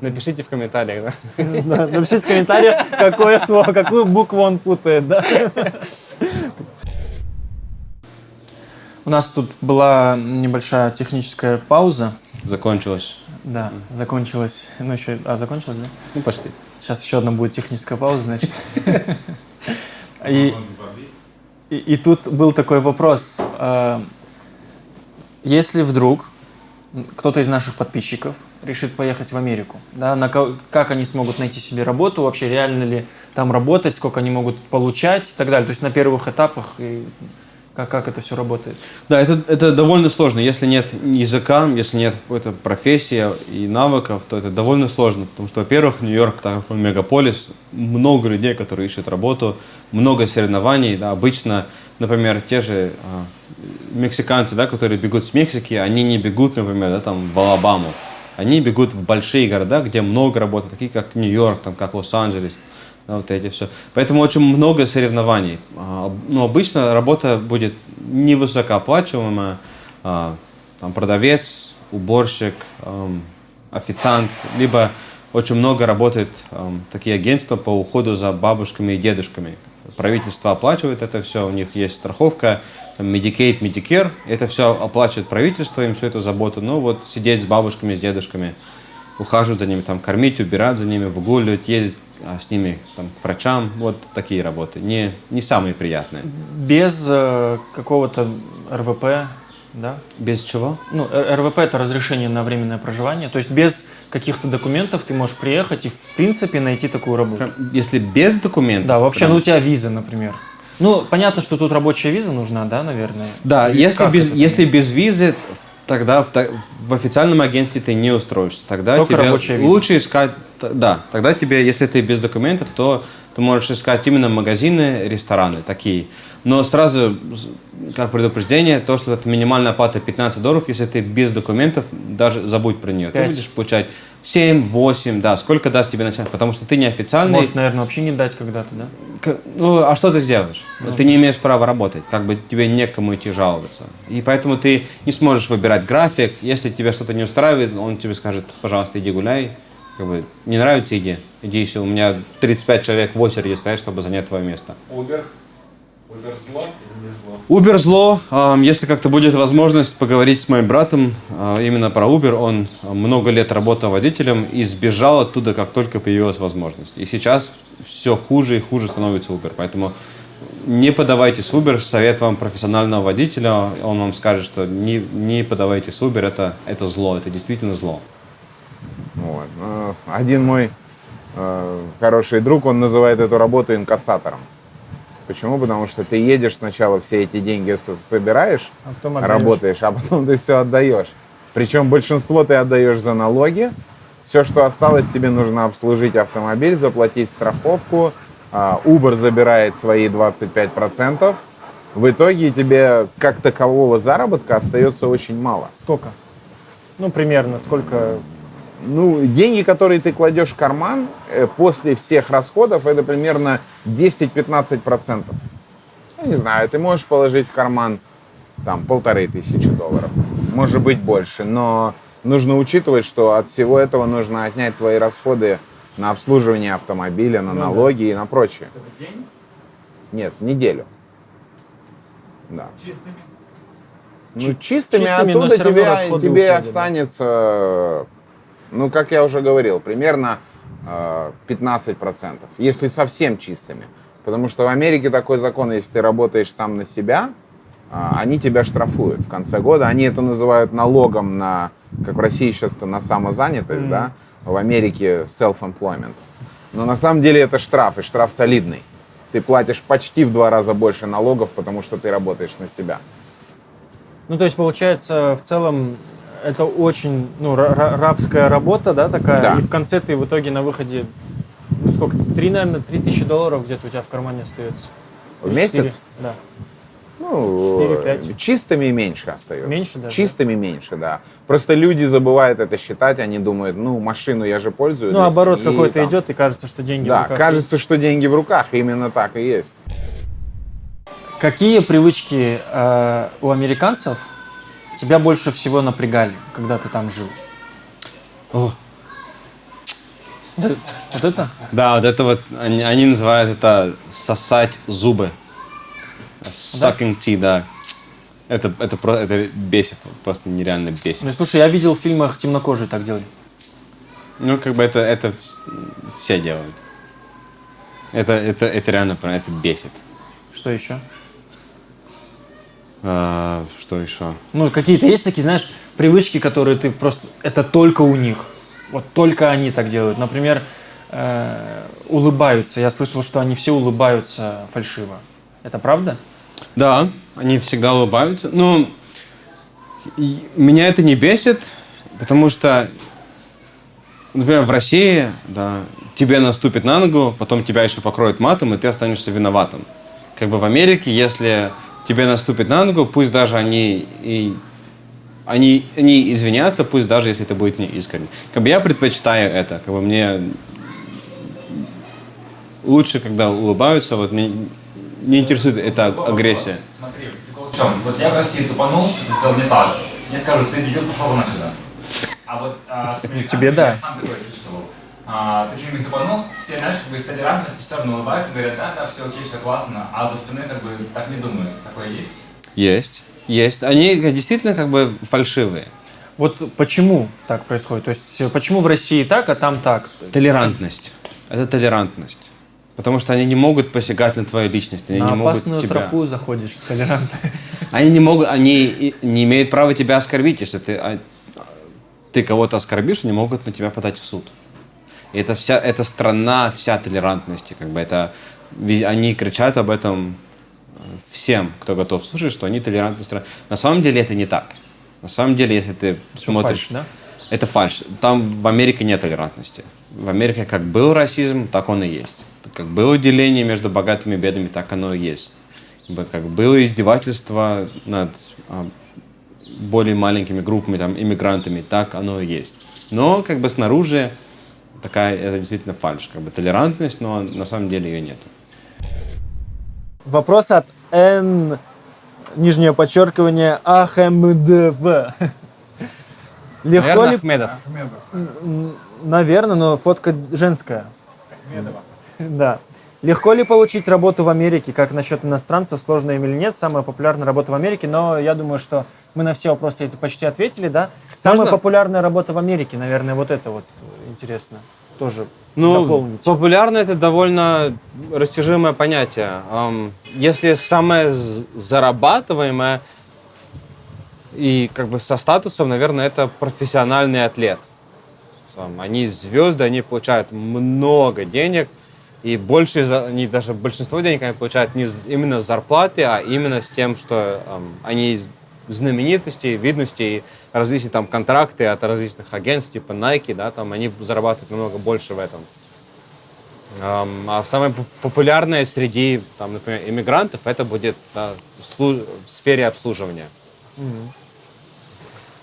Напишите в комментариях. Да? <laughs> Да, Напишите в комментариях, какое слово, какую букву он путает, да? <laughs> У нас тут была небольшая техническая пауза. Закончилось Да, закончилось, ну еще, а закончилось, да? Ну, почти. Сейчас еще одна будет техническая пауза, значит. <laughs> И, и, и тут был такой вопрос. а, Если вдруг кто-то из наших подписчиков решит поехать в Америку, да, на как они смогут найти себе работу, вообще реально ли там работать, сколько они могут получать и так далее. То есть на первых этапах и как, как это все работает. Да, это, это довольно сложно. Если нет языка, если нет какой-то профессии и навыков, то это довольно сложно. Потому что, во-первых, Нью-Йорк, так как он мегаполис, много людей, которые ищут работу, много соревнований. Да, обычно, например, те же а, мексиканцы, да, которые бегут с Мексики, они не бегут, например, да, там, в Алабаму. Они бегут в большие города, где много работы, такие как Нью-Йорк, там, как Лос-Анджелес, вот эти все. Поэтому очень много соревнований. А, Но обычно работа будет невысокооплачиваемая. А, Там продавец, уборщик, ам, официант, либо очень много работает ам, такие агентства по уходу за бабушками и дедушками. Правительство оплачивает это все, у них есть страховка, Medicaid, Medicare, это все оплачивает правительство, им всю эту заботу. Ну вот сидеть с бабушками, с дедушками, ухаживать за ними, там, кормить, убирать за ними, выгуливать, ездить с ними там, к врачам. Вот такие работы. Не, не самые приятные. Без э, какого-то РВП, да? Без чего? Ну, РВП это разрешение на временное проживание. То есть без каких-то документов ты можешь приехать и, в принципе, найти такую работу. Если без документов. Да, вообще, прям- ну у тебя виза, например. Ну, понятно, что тут рабочая виза нужна, да, наверное? Да, если без, если без визы, тогда в, в официальном агентстве ты не устроишься. Тогда Только тебе рабочая виза. лучше искать, да, тогда тебе, если ты без документов, то ты можешь искать именно магазины, рестораны такие. Но сразу, как предупреждение, то, что это минимальная оплата 15 долларов, если ты без документов, даже забудь про нее. Пять. Ты будешь получать 7, 8, да, сколько даст тебе начальник, потому что ты неофициальный. Может, наверное, вообще не дать когда-то, да? К- Ну, а что ты сделаешь? Ты не имеешь права работать, как бы тебе некому идти жаловаться. И поэтому ты не сможешь выбирать график. Если тебя что-то не устраивает, он тебе скажет, пожалуйста, иди гуляй. Как бы, не нравится, иди. Иди еще, у меня 35 человек в очереди стоят, чтобы занять твое место. Uber? Uber зло или не Если как-то будет возможность поговорить с моим братом а, именно про Uber, он много лет работал водителем и сбежал оттуда, как только появилась возможность. И сейчас все хуже и хуже становится Uber. Поэтому не подавайтесь в Uber. Совет вам профессионального водителя. Он вам скажет, что не, не подавайтесь в Uber. Это, это зло, это действительно зло. Вот. Ну, Один мой э, хороший друг, он называет эту работу инкассатором. Почему? Потому что ты едешь сначала все эти деньги со- собираешь, А потом отдаешь. работаешь, а потом ты все отдаешь. Причем большинство ты отдаешь за налоги. Все, что осталось, тебе нужно обслужить автомобиль, заплатить страховку. А, Uber забирает свои 25%. В итоге тебе как такового заработка остается очень мало. Сколько? Ну, примерно, сколько... Ну, деньги, которые ты кладешь в карман э, после всех расходов, это примерно 10-15%. Ну, не знаю, ты можешь положить в карман там полторы тысячи долларов, может быть больше, но нужно учитывать, что от всего этого нужно отнять твои расходы на обслуживание автомобиля, на налоги и на прочее. Это день? Нет, в неделю. Да. Чистыми? Ну, чистыми, чистыми, оттуда тебе, тебе уходят, останется, ну, как я уже говорил, примерно э, 15%, если совсем чистыми. Потому что в Америке такой закон, если ты работаешь сам на себя, а, они тебя штрафуют в конце года. Они это называют налогом на, как в России сейчас это на самозанятость, да, в Америке self-employment. Но на самом деле это штраф, и штраф солидный. Ты платишь почти в два раза больше налогов, потому что ты работаешь на себя. Ну, то есть, получается, в целом, это очень, ну, ра- ра- рабская работа, да, такая, Да. и в конце ты в итоге на выходе, ну, сколько, три, наверное, три тысячи долларов где-то у тебя в кармане остается. В месяц? четыре? Да. Ну, 4-5. чистыми меньше остается. Меньше даже, Чистыми меньше, да. Просто люди забывают это считать, они думают, ну, машину я же пользуюсь. Ну, оборот какой-то идет, и кажется, что деньги в Да, руках кажется, что деньги в руках, именно так и есть. есть. Какие привычки э, у американцев тебя больше всего напрягали, когда ты там жил? О. Да, Вот это? Да, вот это вот, они, они называют это сосать зубы. Sucking teeth, да. Это, это, про- это бесит, просто нереально бесит. Ну, слушай, я видел в фильмах темнокожие так делали. Ну, как бы это, это вс- все делают. Это, это, это реально, это бесит. Что еще? А, что еще? Ну, какие-то есть такие, знаешь, привычки, которые ты просто... Это только у них. Вот только они так делают. Например, э, улыбаются. Я слышал, что они все улыбаются фальшиво. Это правда? Да, они всегда улыбаются. Ну, и меня это не бесит, потому что, например, в России, да, тебе наступит на ногу, потом тебя еще покроют матом, и ты останешься виноватым. Как бы в Америке, если тебе наступит на ногу, пусть даже они и они, они извинятся, пусть даже если это будет не искренне. Как бы я предпочитаю это, как бы мне лучше, когда улыбаются, вот мне не интересует эта агрессия. вопрос. Смотри, прикол в чем? Вот я в России тупанул, что-то сделал не так. Мне скажут, ты дебил, пошел вон отсюда. А вот а, с тебе да. я сам такое чувствовал. А, ты что-нибудь тупанул, все, знаешь, как бы из толерантности все равно улыбаются, говорят, да, да, все окей, все классно, а за спиной как бы так не думают. Такое есть? Есть. Есть. Они действительно как бы фальшивые. Вот почему так происходит? То есть, почему в России так, а там так? Толерантность. Это толерантность. Потому что они не могут посягать на твою личность. Они На не могут опасную тебя... тропу заходишь с толерантной. <laughs> Они не могут, они не имеют права тебя оскорбить. Если ты, а, ты кого-то оскорбишь, они могут на тебя подать в суд. И это вся, эта страна вся толерантности. Как бы это, они кричат об этом всем, кто готов слушать, что они толерантная страна. На самом деле это не так. На самом деле, если ты Всё смотришь... фальшь, да? Это фальш. Там в Америке нет толерантности. В Америке как был расизм, так он и есть. Как было деление между богатыми и бедными, так оно и есть. Как было издевательство над а, более маленькими группами, там, иммигрантами, так оно и есть. Но как бы снаружи такая, это действительно фальш. Как бы толерантность, но на самом деле ее нет. Вопрос от Н, нижнее подчеркивание, АХМДВ. Легко ли... Ахмедов. Наверное, но фотка женская. Да. Легко ли получить работу в Америке? Как насчет иностранцев, сложно им или нет? Самая популярная работа в Америке, но я думаю, что мы на все вопросы эти почти ответили, да? Самая Можно? популярная работа в Америке, наверное, вот это вот интересно. Тоже Ну, дополнить. популярно это довольно растяжимое понятие. Если самое зарабатываемое и как бы со статусом, наверное, это профессиональный атлет. Они звезды, они получают много денег, и больше, они даже большинство денег они получают не именно с зарплаты, а именно с тем, что они знаменитостей, видностей, различные там контракты от различных агентств, типа Nike, да, там они зарабатывают намного больше в этом. А самое поп- популярное среди, там, например, иммигрантов, это будет да, в сфере обслуживания.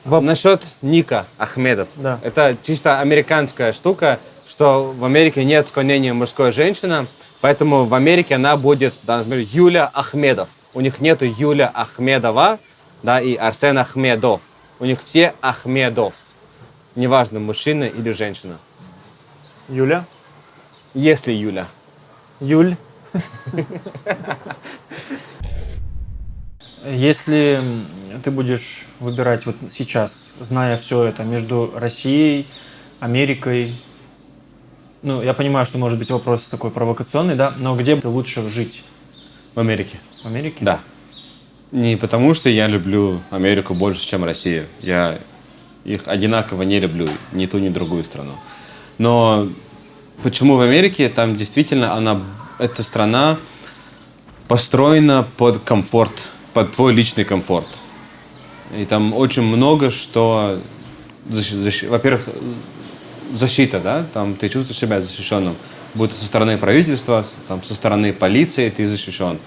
Воп- Насчет Ника Ахмедов. Да. Это чисто американская штука, что в Америке нет склонения мужской женщина, поэтому в Америке она будет, да, например, Юля Ахмедов. У них нету Юля Ахмедова, да, и Арсен Ахмедов. У них все Ахмедов. Неважно, мужчина или женщина. Юля? Если Юля. Юль? Если ты будешь выбирать вот сейчас, зная все это, между Россией, Америкой, ну, я понимаю, что может быть вопрос такой провокационный, да, но где бы лучше жить? В Америке. В Америке? Да. Не потому, что я люблю Америку больше, чем Россию. Я их одинаково не люблю, ни ту, ни другую страну. Но почему в Америке? Там действительно она, эта страна построена под комфорт, под твой личный комфорт. И там очень много что, защ- защ- во-первых, защита, да, там ты чувствуешь себя защищенным, будь то со стороны правительства, там, со стороны полиции ты защищен.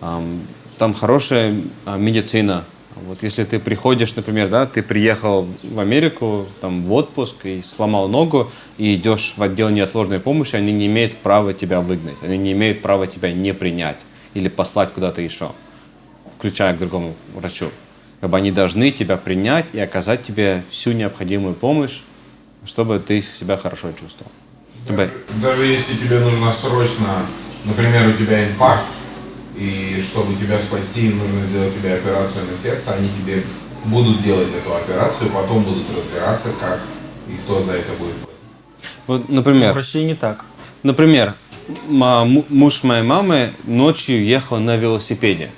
Ам, Там хорошая а, медицина. Вот если ты приходишь, например, да, ты приехал в Америку там, в отпуск и сломал ногу, и идешь в отдел неотложной помощи, они не имеют права тебя выгнать, они не имеют права тебя не принять или послать куда-то еще, включая к другому врачу. Как бы они должны тебя принять и оказать тебе всю необходимую помощь, чтобы ты себя хорошо чувствовал. Чтобы- Даже если тебе нужно срочно, например, у тебя инфаркт, и чтобы тебя спасти, им нужно сделать тебе операцию на сердце, они тебе будут делать эту операцию, потом будут разбираться, как и кто за это будет. Вот, например, В России не так. Например, муж моей мамы ночью ехал на велосипеде.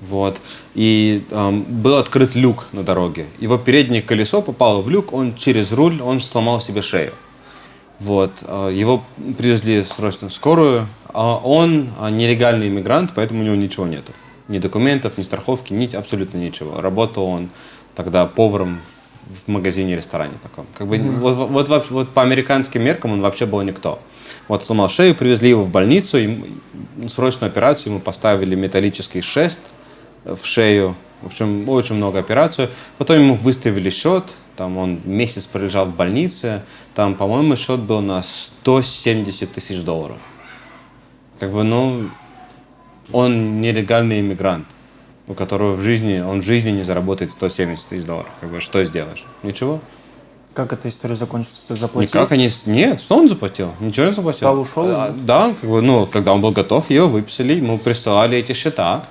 Вот. И эм, был открыт люк на дороге. Его переднее колесо попало в люк, он через руль, он сломал себе шею. Вот. э, Его привезли срочно в скорую. А он а, нелегальный иммигрант, поэтому у него ничего нету. Ни документов, ни страховки, ни абсолютно ничего. Работал он тогда поваром в магазине, ресторане таком. Как бы, вот, вот, вот вообще- вот по американским меркам он вообще был никто. Вот сломал шею, привезли его в больницу, ему- срочную операцию, ему поставили металлический шест в шею. В общем, очень много операций. Потом ему выставили счет, там он месяц пролежал в больнице, там, по-моему, счет был на 170 тысяч долларов. Как бы, ну, он нелегальный иммигрант, у которого в жизни, он в жизни не заработает 170 тысяч долларов. Как бы, что сделаешь? Ничего. Как эта история закончится? Ты заплатил? Никак они... Нет, что он заплатил? Ничего не заплатил. Встал, ушел? А, Да, как бы, ну, когда он был готов, его выписали, ему присылали эти счета,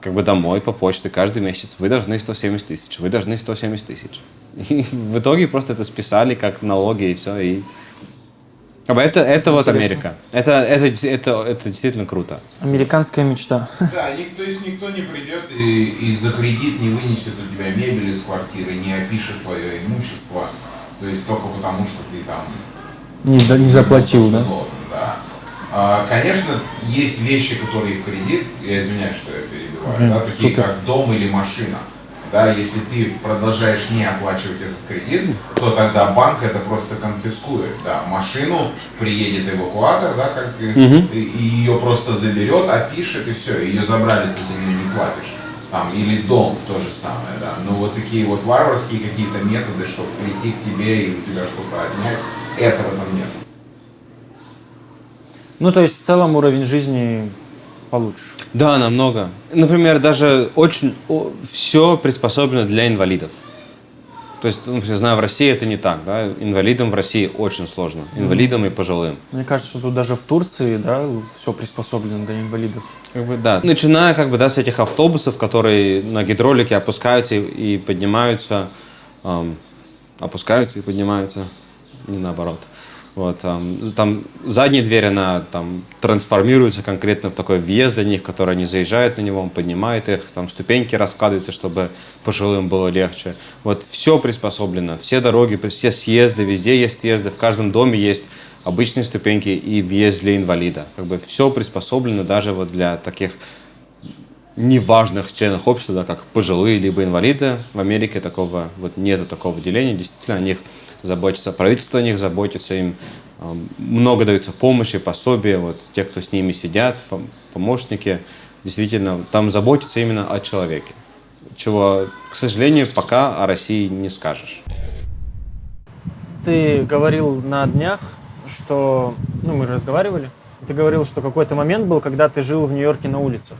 как бы домой по почте каждый месяц. Вы должны 170 тысяч, вы должны 170 тысяч. И в итоге просто это списали как налоги и все. И... Как бы это, это вот. Америка. Это, это, это, это действительно круто. Американская мечта. Да, ник- то есть никто не придет и, и за кредит не вынесет у тебя мебель из квартиры, не опишет твое имущество. То есть только потому, что ты там Не, да, не заплатил, да? должен, да. А, конечно, есть вещи, которые в кредит, я извиняюсь, что я перебиваю, Мгм, да, такие супер. как дом или машина. Да, если ты продолжаешь не оплачивать этот кредит, то тогда банк это просто конфискует. Да, машину приедет эвакуатор, да, как и, и ее просто заберет, опишет и все, ее забрали, ты за нее не платишь. Там, или дом то же самое, да. Но вот такие вот варварские какие-то методы, чтобы прийти к тебе и у тебя что-то отнять, этого там нет. Ну, то есть в целом уровень жизни получше. Да, намного. Например, даже очень все приспособлено для инвалидов. То есть, ну, я знаю, в России это не так, да. Инвалидам в России очень сложно. Инвалидам и пожилым. Мне кажется, что тут даже в Турции, да, все приспособлено для инвалидов. Как бы, да. Начиная как бы, да, с этих автобусов, которые на гидролике опускаются и, и поднимаются, ам, опускаются и поднимаются, не наоборот. Вот, ам, там задняя дверь, она там трансформируется конкретно в такой въезд для них, который они заезжают на него, он поднимает их, там ступеньки раскладываются, чтобы пожилым было легче. Вот все приспособлено, все дороги, все съезды, везде есть съезды, в каждом доме есть обычные ступеньки и въезд для инвалида. Как бы все приспособлено даже вот для таких неважных членов общества, да, как пожилые либо инвалиды. В Америке такого вот нету такого деления. Действительно, о них заботится, правительство о них заботится, им э, много дается помощи, пособия, вот те, кто с ними сидят, пом- помощники, действительно, там заботятся именно о человеке. Чего, к сожалению, пока о России не скажешь. Ты говорил на днях, что... Ну, мы же разговаривали. Ты говорил, что какой-то момент был, когда ты жил в Нью-Йорке на улицах.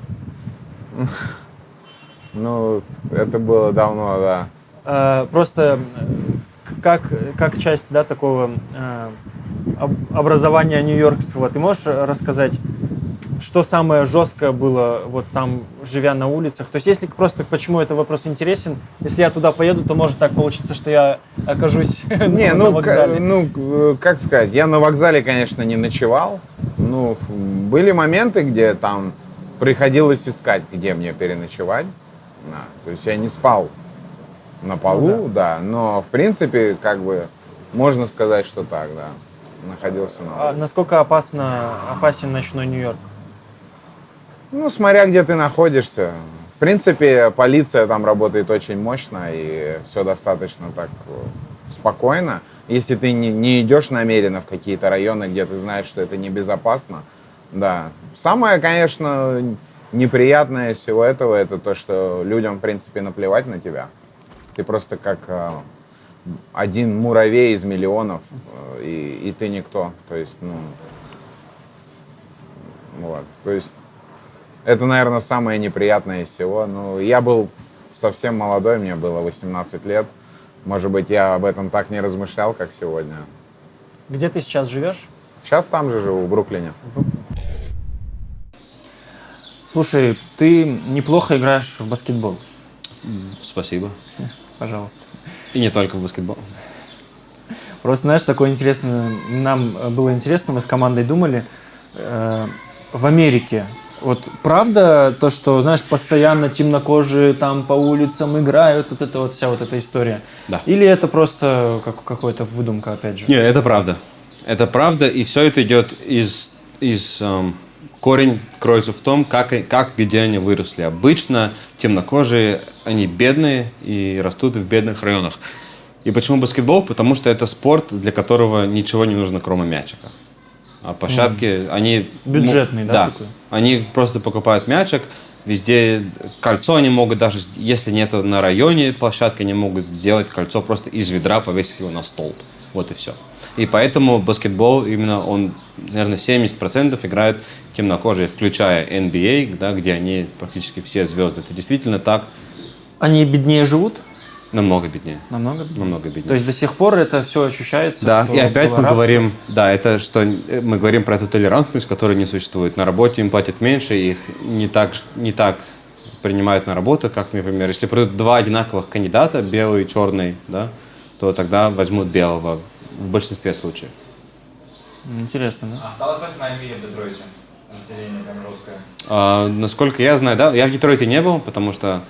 Ну, это было давно, да. Э, Просто как, как часть да, такого э, об- образования нью-йоркского, ты можешь рассказать, что самое жесткое было вот там, живя на улицах? То есть, если просто почему этот вопрос интересен, если я туда поеду, то может так получиться, что я окажусь <laughs> Не, на ну, вокзале. к- ну, как сказать, я на вокзале, конечно, не ночевал. Ну, были моменты, где там приходилось искать, где мне переночевать. Да, то есть я не спал на полу, да. но в принципе, как бы, можно сказать, что так, да. Находился на А улице. насколько опасно, опасен ночной Нью-Йорк? Ну, смотря где ты находишься. В принципе, полиция там работает очень мощно, и все достаточно так э, спокойно. Если ты не, не идешь намеренно в какие-то районы, где ты знаешь, что это небезопасно, да. Самое, конечно, неприятное всего этого, это то, что людям, в принципе, наплевать на тебя. Ты просто как э, один муравей из миллионов, э, и, и ты никто. То есть, ну, вот. То есть это, наверное, самое неприятное из всего. Ну, я был совсем молодой, мне было 18 лет. Может быть, я об этом так не размышлял, как сегодня. Где ты сейчас живешь? Сейчас там же живу, в Бруклине. Слушай, ты неплохо играешь в баскетбол. Спасибо. Пожалуйста. И не только в баскетбол. Просто, знаешь, такое интересное, нам было интересно, мы с командой думали, э, в Америке, вот правда то, что, знаешь, постоянно темнокожие там по улицам играют, вот это вот вся вот эта история? Да. Или это просто как, какая-то выдумка, опять же? Не, это правда. Это правда, и все это идет из, из эм, корень кроется в том, как, и- как где они выросли. Обычно темнокожие, они бедные и растут в бедных районах. И почему баскетбол? Потому что это спорт, для которого ничего не нужно, кроме мячика. А площадки, они... Бюджетный, ну, да, такой? Они просто покупают мячик, везде кольцо они могут даже, если нет на районе площадки, они могут сделать кольцо просто из ведра, повесить его на столб. Вот и все. И поэтому баскетбол именно он, наверное, 70% играют темнокожие, включая NBA, да, где они практически все звезды. Это действительно так, Они беднее живут? намного беднее. Намного беднее? Намного беднее. То есть до сих пор это все ощущается? Да, что и опять было мы рабство? говорим, да, это что э, мы говорим про эту толерантность, которая не существует. На работе им платят меньше, их не так, не так принимают на работу, как, например, если придут два одинаковых кандидата, белый и черный, да, то тогда возьмут белого в большинстве случаев. Интересно, да? Осталось восьмая миля в Детройте. Разделение там жесткое. А, насколько я знаю, да, я в Детройте не был, потому что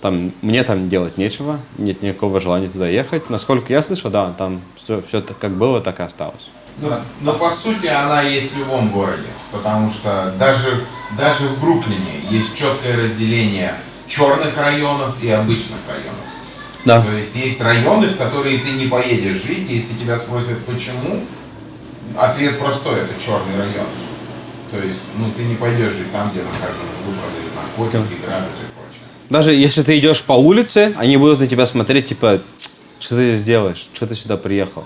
там мне там делать нечего, нет никакого желания туда ехать. Насколько я слышал, да, там все, все как было, так и осталось. Ну, но по сути она есть в любом городе, потому что даже, даже в Бруклине есть четкое разделение черных районов и обычных районов. Да. То есть есть районы, в которые ты не поедешь жить, если тебя спросят почему, ответ простой, это черный район. То есть, ну ты не пойдешь жить там, где нахожу, продают наркотики, грабят и прочее. Даже если ты идешь по улице, они будут на тебя смотреть, типа, что ты здесь делаешь, что ты сюда приехал.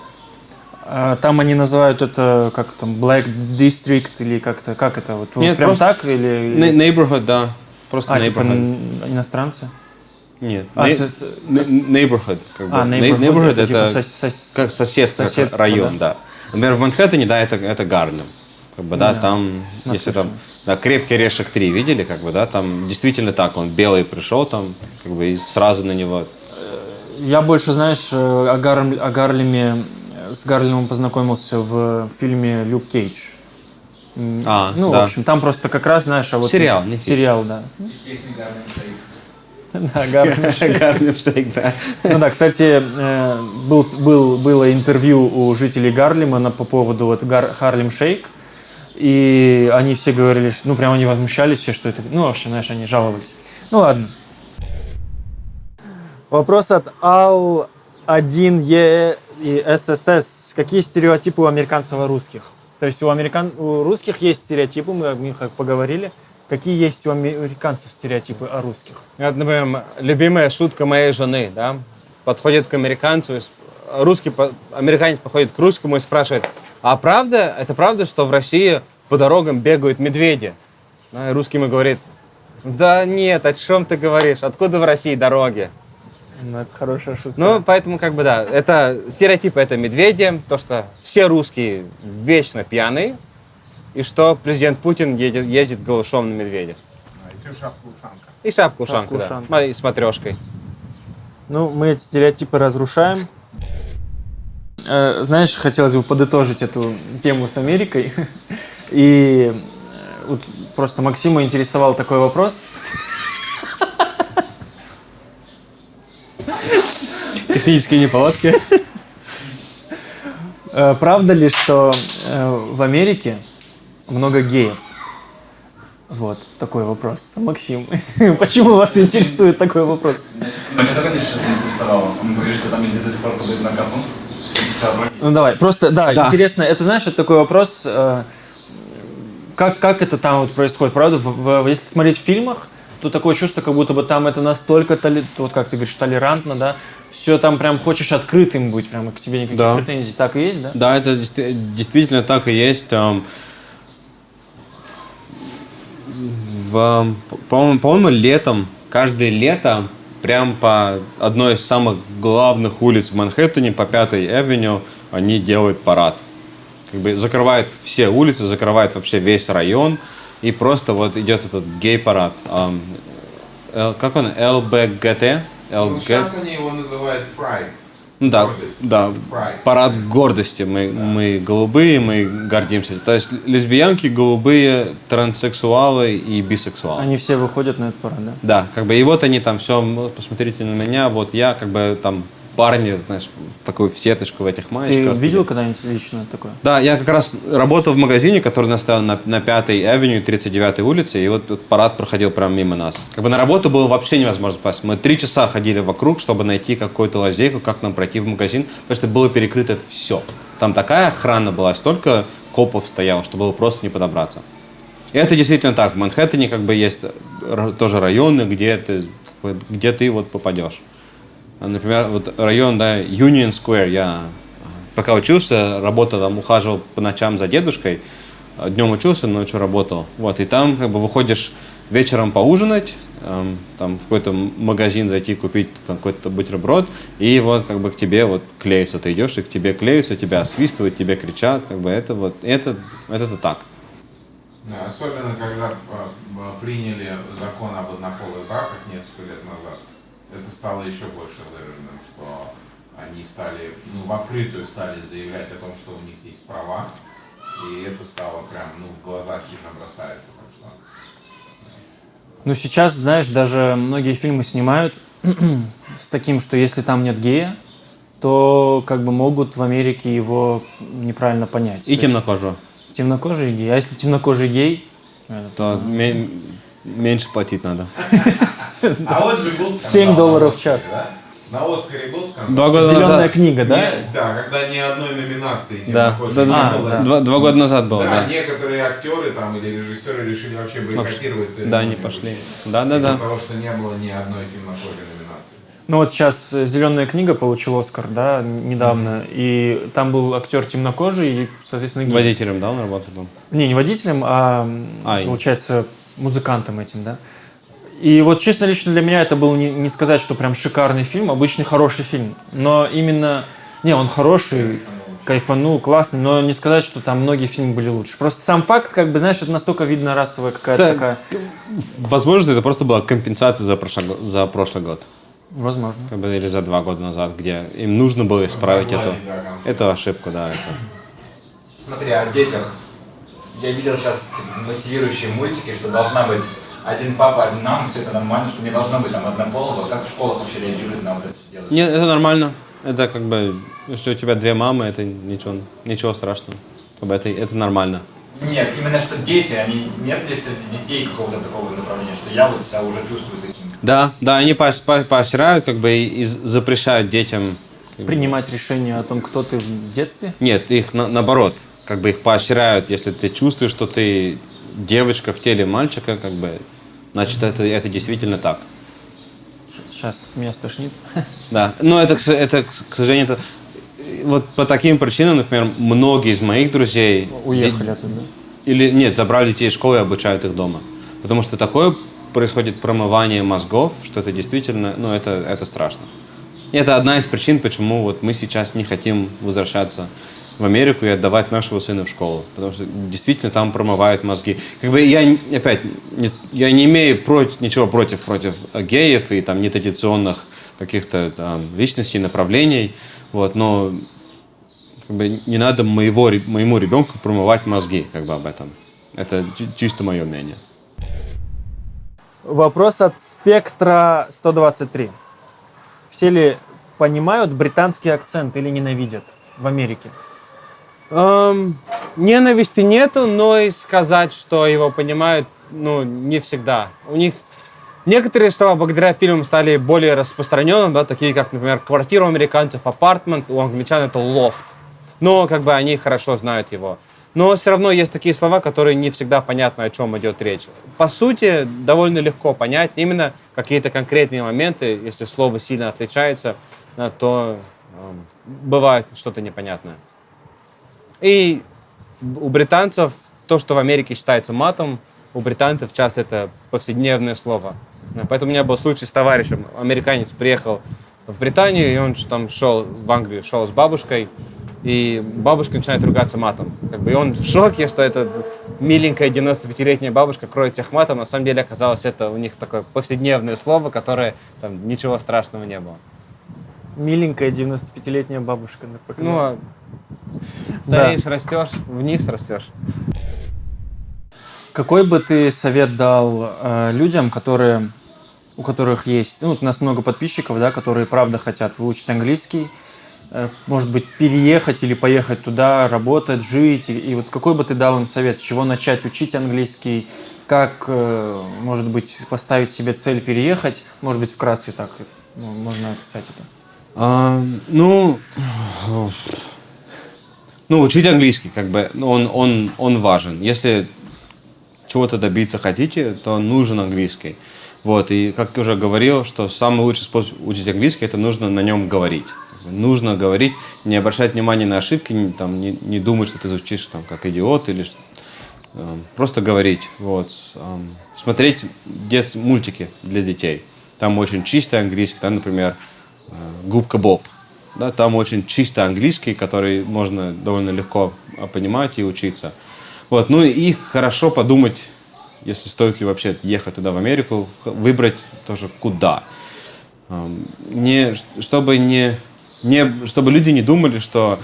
А, Там они называют это как там Black District или как-то как это вот, Нет, прям так или Neighborhood, да. Просто а типа neighborhood. н- иностранцы? Нет. А, с- не- Neighborhood. Как бы. А, neighborhood, neighborhood это это, типа сос- как соседство, соседство, район, да. Например, в Манхэттене, да, это, это Гарлем. Как бы, да, Да. там, если там, Наслышан. да, крепкий орешек 3 видели, как бы, да, там действительно так, он белый пришел там, как бы, и сразу на него. Я больше, знаешь, э, о, Гарлем- о Гарлеме, э, с Гарлемом познакомился в фильме «Люк Кейдж». А, ну, да. в общем, там просто как раз, знаешь, а вот... Сериал, не фильм. Сериал, да. Песни Гарлем Шейк. <laughs> Да, Гарлем <laughs> Шейк. Гарлем Шейк, да. Ну да, кстати, э, был, был, было интервью у жителей Гарлема на, по поводу вот Гар, Харлем Шейк. И они все говорили, что, ну, прям они возмущались все, что это... Ну, в общем, знаешь, они жаловались. Ну, ладно. Вопрос от Ал-1Е и ССС. Какие стереотипы у американцев и русских? То есть у, американ... у русских есть стереотипы, мы о них поговорили. Какие есть у американцев стереотипы о русских? Вот, например, любимая шутка моей жены, да, подходит к американцу, и русский, американец подходит к русскому и спрашивает, а правда, это правда, что в России по дорогам бегают медведи? Да, и русский ему говорит, да нет, о чем ты говоришь, откуда в России дороги? Ну, это хорошая шутка. Ну, поэтому, как бы, да, это стереотипы, это медведи, то, что все русские вечно пьяные, и что президент Путин едет, ездит голышом на медведя. И шапку-ушанку, да, Шапку-ушанку. Ма- и с матрешкой. Ну, мы эти стереотипы разрушаем. Э, Знаешь, хотелось бы подытожить эту тему с Америкой. <laughs> И э, вот просто Максима интересовал такой вопрос. <laughs> Технические неполадки. Э, Правда ли, что в Америке много геев? Вот такой вопрос. Максим, <laughs> почему вас интересует такой вопрос? Меня только сейчас заинтересовало. Он говорит, что там до сих пор подают на капу. Ну давай, просто, да, Да. интересно, это знаешь, это такой вопрос, э, как, как это там вот происходит, правда? В- в- если смотреть в фильмах, то такое чувство, как будто бы там это настолько, толи- вот как ты говоришь, толерантно, да, все там прям хочешь открытым быть, прям к тебе никаких Да. претензий, так и есть, да? Да, это действи- действительно так и есть. Эм, В, по-моему, по-моему, летом, каждое лето, прям по одной из самых главных улиц в Манхэттене, по Пятой Авеню, они делают парад. Как бы закрывают все улицы, закрывают вообще весь район. и просто вот идет этот гей-парад. Л- как он? ЛБГТ? Ну, ЛГ... сейчас они его называют Pride. Ну да, Гордость. да, Pride. парад гордости. Мы, мы голубые, мы гордимся. То есть лесбиянки, голубые, транссексуалы и бисексуалы. Они все выходят на этот парад, да? Да, как бы и вот они там все, посмотрите на меня, вот я как бы там парни, знаешь, в такую в сеточку в этих Ты маечках. видел когда-нибудь лично такое? Да, я как раз работал в магазине, который настоял на, на 5-й авеню, 39-й улице, и вот этот парад проходил прямо мимо нас. Как бы на работу было вообще невозможно попасть. Мы три часа ходили вокруг, чтобы найти какую-то лазейку, как нам пройти в магазин, потому что было перекрыто все. Там такая охрана была, столько копов стояло, что было просто не подобраться. И это действительно так. В Манхэттене как бы есть тоже районы, где ты, где ты вот попадешь. А, Например, вот район, да, Union Square, я а, пока учился, работал там, ухаживал по ночам за дедушкой, а днем учился, ночью работал. Вот, и там как бы выходишь вечером поужинать, эм, там в какой-то магазин зайти купить там, какой-то бутерброд, и вот как бы к тебе вот клеются, ты идешь, и к тебе клеются, тебя освистывают, тебе кричат, как бы это вот, это, это так. Да, особенно, когда приняли закон об однополых браках несколько лет назад, это стало еще больше выраженным, что они стали, ну, в открытую стали заявлять о том, что у них есть права, и это стало прям, ну, в глаза сильно бросается. Так что Ну, сейчас, знаешь, даже многие фильмы снимают <clears throat> с таким, что если там нет гея, то как бы могут в Америке его неправильно понять. И То темнокожего. Темнокожий гей. А если темнокожий гей, То ме- меньше платить надо. <laughs> А вот же был скандал 7 на долларов в час. да? На Оскаре был скандал. Два года зеленая назад. книга, да? Не- да, когда ни одной номинации Да, да, не да. было. Два, два года назад было, Да, да. некоторые актеры там или режиссеры решили вообще бойкотировать Да, не пошли. вручения. Да, да, Из-за да. того, что не было ни одной темнокожей номинации. Ну вот сейчас «Зеленая книга» получил Оскар, да, недавно, и там был актер темнокожий и, соответственно, гей. Водителем, да, он работал там? Не, не водителем, а, А, и- получается, музыкантом этим, да. И вот честно, лично для меня это был не, не сказать, что прям шикарный фильм, обычный хороший фильм. Но именно... Не, он хороший, кайфанул, классный, но не сказать, что там многие фильмы были лучше. Просто сам факт, как бы, знаешь, это настолько видно расовая какая-то Да. такая... Возможно, это просто была компенсация за прошлый, за прошлый год. Возможно. Как бы, или за два года назад, где им нужно было исправить эту, эту ошибку, да. Это. Смотри, о детях. Я видел сейчас типа, мотивирующие мультики, что должна быть один папа, один мама, все это нормально, что не должно быть там однополого. Как в школах вообще реагируют на вот это все дело? Нет, это нормально. Это как бы, если у тебя две мамы, это ничего, ничего страшного. Как бы это, это нормально. Нет, именно что дети, они нет ли среди детей какого-то такого направления, что я вот себя уже чувствую таким. Да, да, они поощ- по- поощряют, как бы и, запрещают детям. Принимать решение о том, кто ты в детстве. Нет, их на- наоборот, как бы их поощряют, если ты чувствуешь, что ты девочка в теле мальчика, как бы, значит это, это действительно так. Сейчас меня стошнит. <laughs> Да, но это, это, к сожалению, это, вот по таким причинам, например, многие из моих друзей Уехали оттуда. или нет, забрали детей из школы и обучают их дома. Потому что такое происходит промывание мозгов, что это действительно, ну, это, это страшно. И это одна из причин, почему вот мы сейчас не хотим возвращаться в Америку и отдавать нашего сына в школу. Потому что действительно там промывают мозги. Как бы я, опять, не- я не имею против, ничего против, против геев и там нетрадиционных каких-то там личностей, направлений. Вот, но как бы не надо моего, моему ребенку промывать мозги как бы об этом. Это чи- чисто мое мнение. Вопрос от спектра 123. Все ли понимают британский акцент или ненавидят в Америке? Эм, ненависти нету, но и сказать, что его понимают, ну, не всегда. У них некоторые слова благодаря фильмам стали более распространенными, да, такие как, например, квартира у американцев, апартмент, у англичан это лофт. Но как бы они хорошо знают его. Но все равно есть такие слова, которые не всегда понятно, о чем идет речь. По сути, довольно легко понять именно какие-то конкретные моменты, если слово сильно отличается, то эм, бывает что-то непонятное. И у британцев то, что в Америке считается матом, у британцев часто это повседневное слово. Поэтому у меня был случай с товарищем. Американец приехал в Британию, и он там шел в Англию, шел с бабушкой. и бабушка начинает ругаться матом. Как бы, и он в шоке, что эта миленькая 95-летняя бабушка кроет всех матом. На самом деле оказалось, это у них такое повседневное слово, которое там ничего страшного не было. Миленькая 95-летняя бабушка. на ПК. Ну, стареешь, растешь, вниз растешь. Какой бы ты совет дал э, людям, которые, у которых есть, ну, вот у нас много подписчиков, да, которые правда хотят выучить английский, э, может быть, переехать или поехать туда, работать, жить, и, и вот какой бы ты дал им совет, с чего начать учить английский, как, э, может быть, поставить себе цель переехать, может быть, вкратце так ну, можно описать это. А, ну, ну, учить английский, как бы, ну, он, он, он важен. Если чего-то добиться хотите, то нужен английский. Вот, и как я уже говорил, что самый лучший способ учить английский, это нужно на нем говорить. Нужно говорить, не обращать внимания на ошибки, не, там, не, не думать, что ты звучишь там, как идиот, или э, просто говорить. Вот. Э, смотреть дет, мультики для детей. Там очень чистый английский, там, например, э, «Губка Боб». Да, там очень чистый английский, который можно довольно легко а, понимать и учиться. Вот, ну и хорошо подумать, если стоит ли вообще ехать туда, в Америку, выбрать тоже куда. Не, чтобы, не, не, чтобы люди не думали, что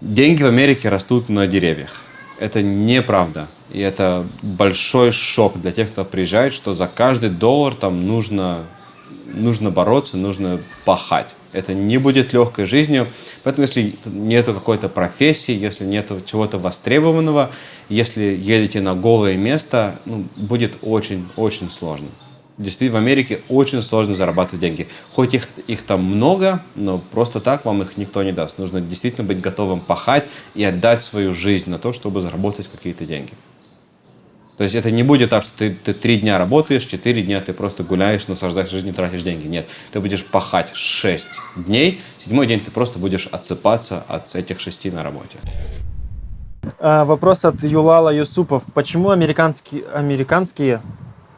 деньги в Америке растут на деревьях. Это неправда. И это большой шок для тех, кто приезжает, что за каждый доллар там нужно, нужно бороться, нужно пахать. Это не будет легкой жизнью. Поэтому, если нет какой-то профессии, если нет чего-то востребованного, если едете на голое место, ну, будет очень-очень сложно. Действительно, в Америке очень сложно зарабатывать деньги. Хоть их, их там много, но просто так вам их никто не даст. Нужно действительно быть готовым пахать и отдать свою жизнь на то, чтобы заработать какие-то деньги. То есть это не будет так, что ты, ты три дня работаешь, четыре дня ты просто гуляешь, наслаждаешься жизнью, тратишь деньги. Нет, ты будешь пахать шесть дней, седьмой день ты просто будешь отсыпаться от этих шести на работе. А, вопрос от Юлала Юсупов. Почему американские, американские,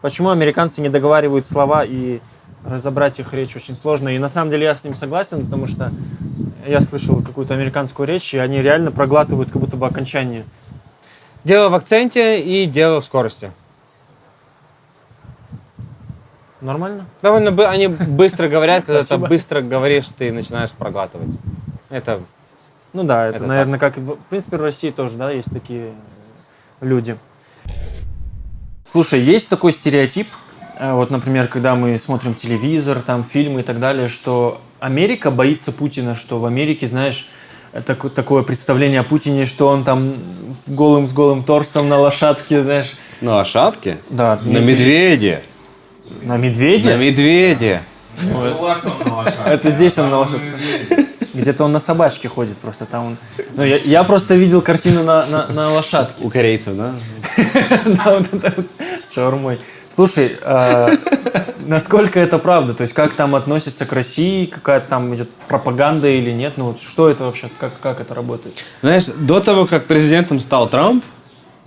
почему американцы не договаривают слова и разобрать их речь очень сложно? И на самом деле я с ним согласен, потому что я слышал какую-то американскую речь, и они реально проглатывают как будто бы окончание. Дело в акценте и дело в скорости. Нормально? Довольно бы, они быстро говорят, когда ты быстро говоришь, ты начинаешь проглатывать. Это Ну да, это, Это наверное, как и в в принципе в России тоже, да, есть такие люди. Слушай, есть такой стереотип, э, вот, например, когда мы смотрим телевизор, там фильмы и так далее, что Америка боится Путина, что в Америке, знаешь, так- такое представление о Путине, что он там голым с голым торсом на лошадке, знаешь, На лошадке? да, На медведе. на медведе. На медведе. У вас он на лошадке. Это здесь он на лошадке. Где-то он на собачке ходит просто там он. Ну, я, я просто видел картину на, на, на лошадке. У корейцев, да? <laughs> Да, вот это вот с шаурмой. Слушай, а, насколько это правда? То есть как там относятся к России? Какая там идет пропаганда или нет? Ну вот что это вообще? Как, как это работает? Знаешь, до того, как президентом стал Трамп,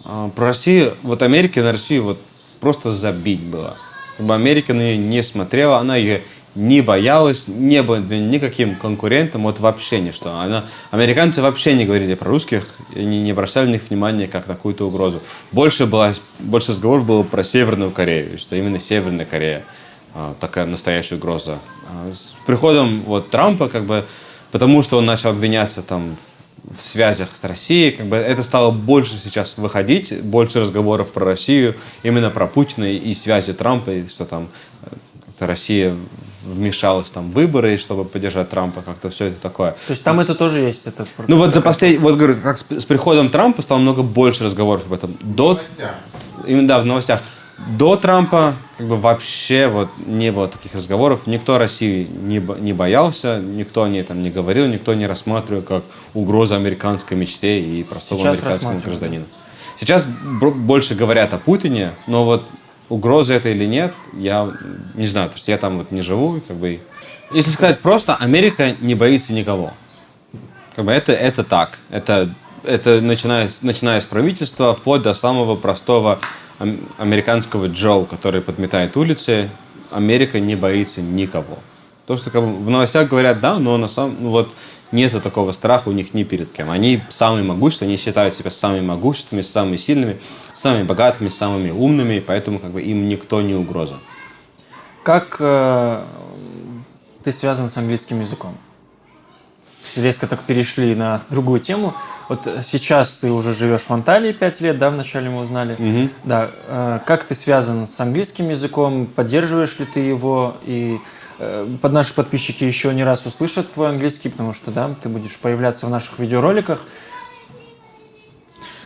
а, про Россию, вот Америке на Россию вот просто забить было. Америка на нее не смотрела, она ее не боялась, не была никаким конкурентом, вот вообще ничто. Она, американцы вообще не говорили про русских, они не бросали на них внимания как на какую-то угрозу. Больше, было, больше разговоров было про Северную Корею, что именно Северная Корея такая настоящая угроза. А с приходом вот Трампа, как бы, потому что он начал обвиняться там в связях с Россией, как бы это стало больше сейчас выходить, больше разговоров про Россию, именно про Путина и связи Трампа, и что там э, Россия вмешалась там в выборы, чтобы поддержать Трампа, как-то все это такое. То есть там это тоже есть? Это Ну вот за последний, вот говорю, как с, с приходом Трампа стало много больше разговоров об этом. До, Новостях. именно да, в новостях. До Трампа как бы вообще вот не было таких разговоров. Никто России не, не боялся, никто о ней там не говорил, никто не рассматривал как угрозу американской мечте и простого Сейчас американскому гражданину. Сейчас больше говорят о Путине, но вот угроза это или нет, я не знаю, потому что я там вот не живу, как бы. Если сказать просто, Америка не боится никого. Как бы это, это так. Это, это начиная, начиная с правительства, вплоть до самого простого американского Джо, который подметает улицы. Америка не боится никого. То, что как бы, в новостях говорят, да, но на самом ну, вот нету такого страха у них ни перед кем. Они самые могущественные, они считают себя самыми могущественными, самыми сильными, самыми богатыми, самыми умными, поэтому как бы им никто не угроза. Как э, ты связан с английским языком? Резко так перешли на другую тему. Вот сейчас ты уже живешь в Анталии 5 лет, да, вначале мы узнали. Мгм. Да. э, как ты связан с английским языком? Поддерживаешь ли ты его? И э, под наши подписчики еще не раз услышат твой английский, потому что, да, ты будешь появляться в наших видеороликах.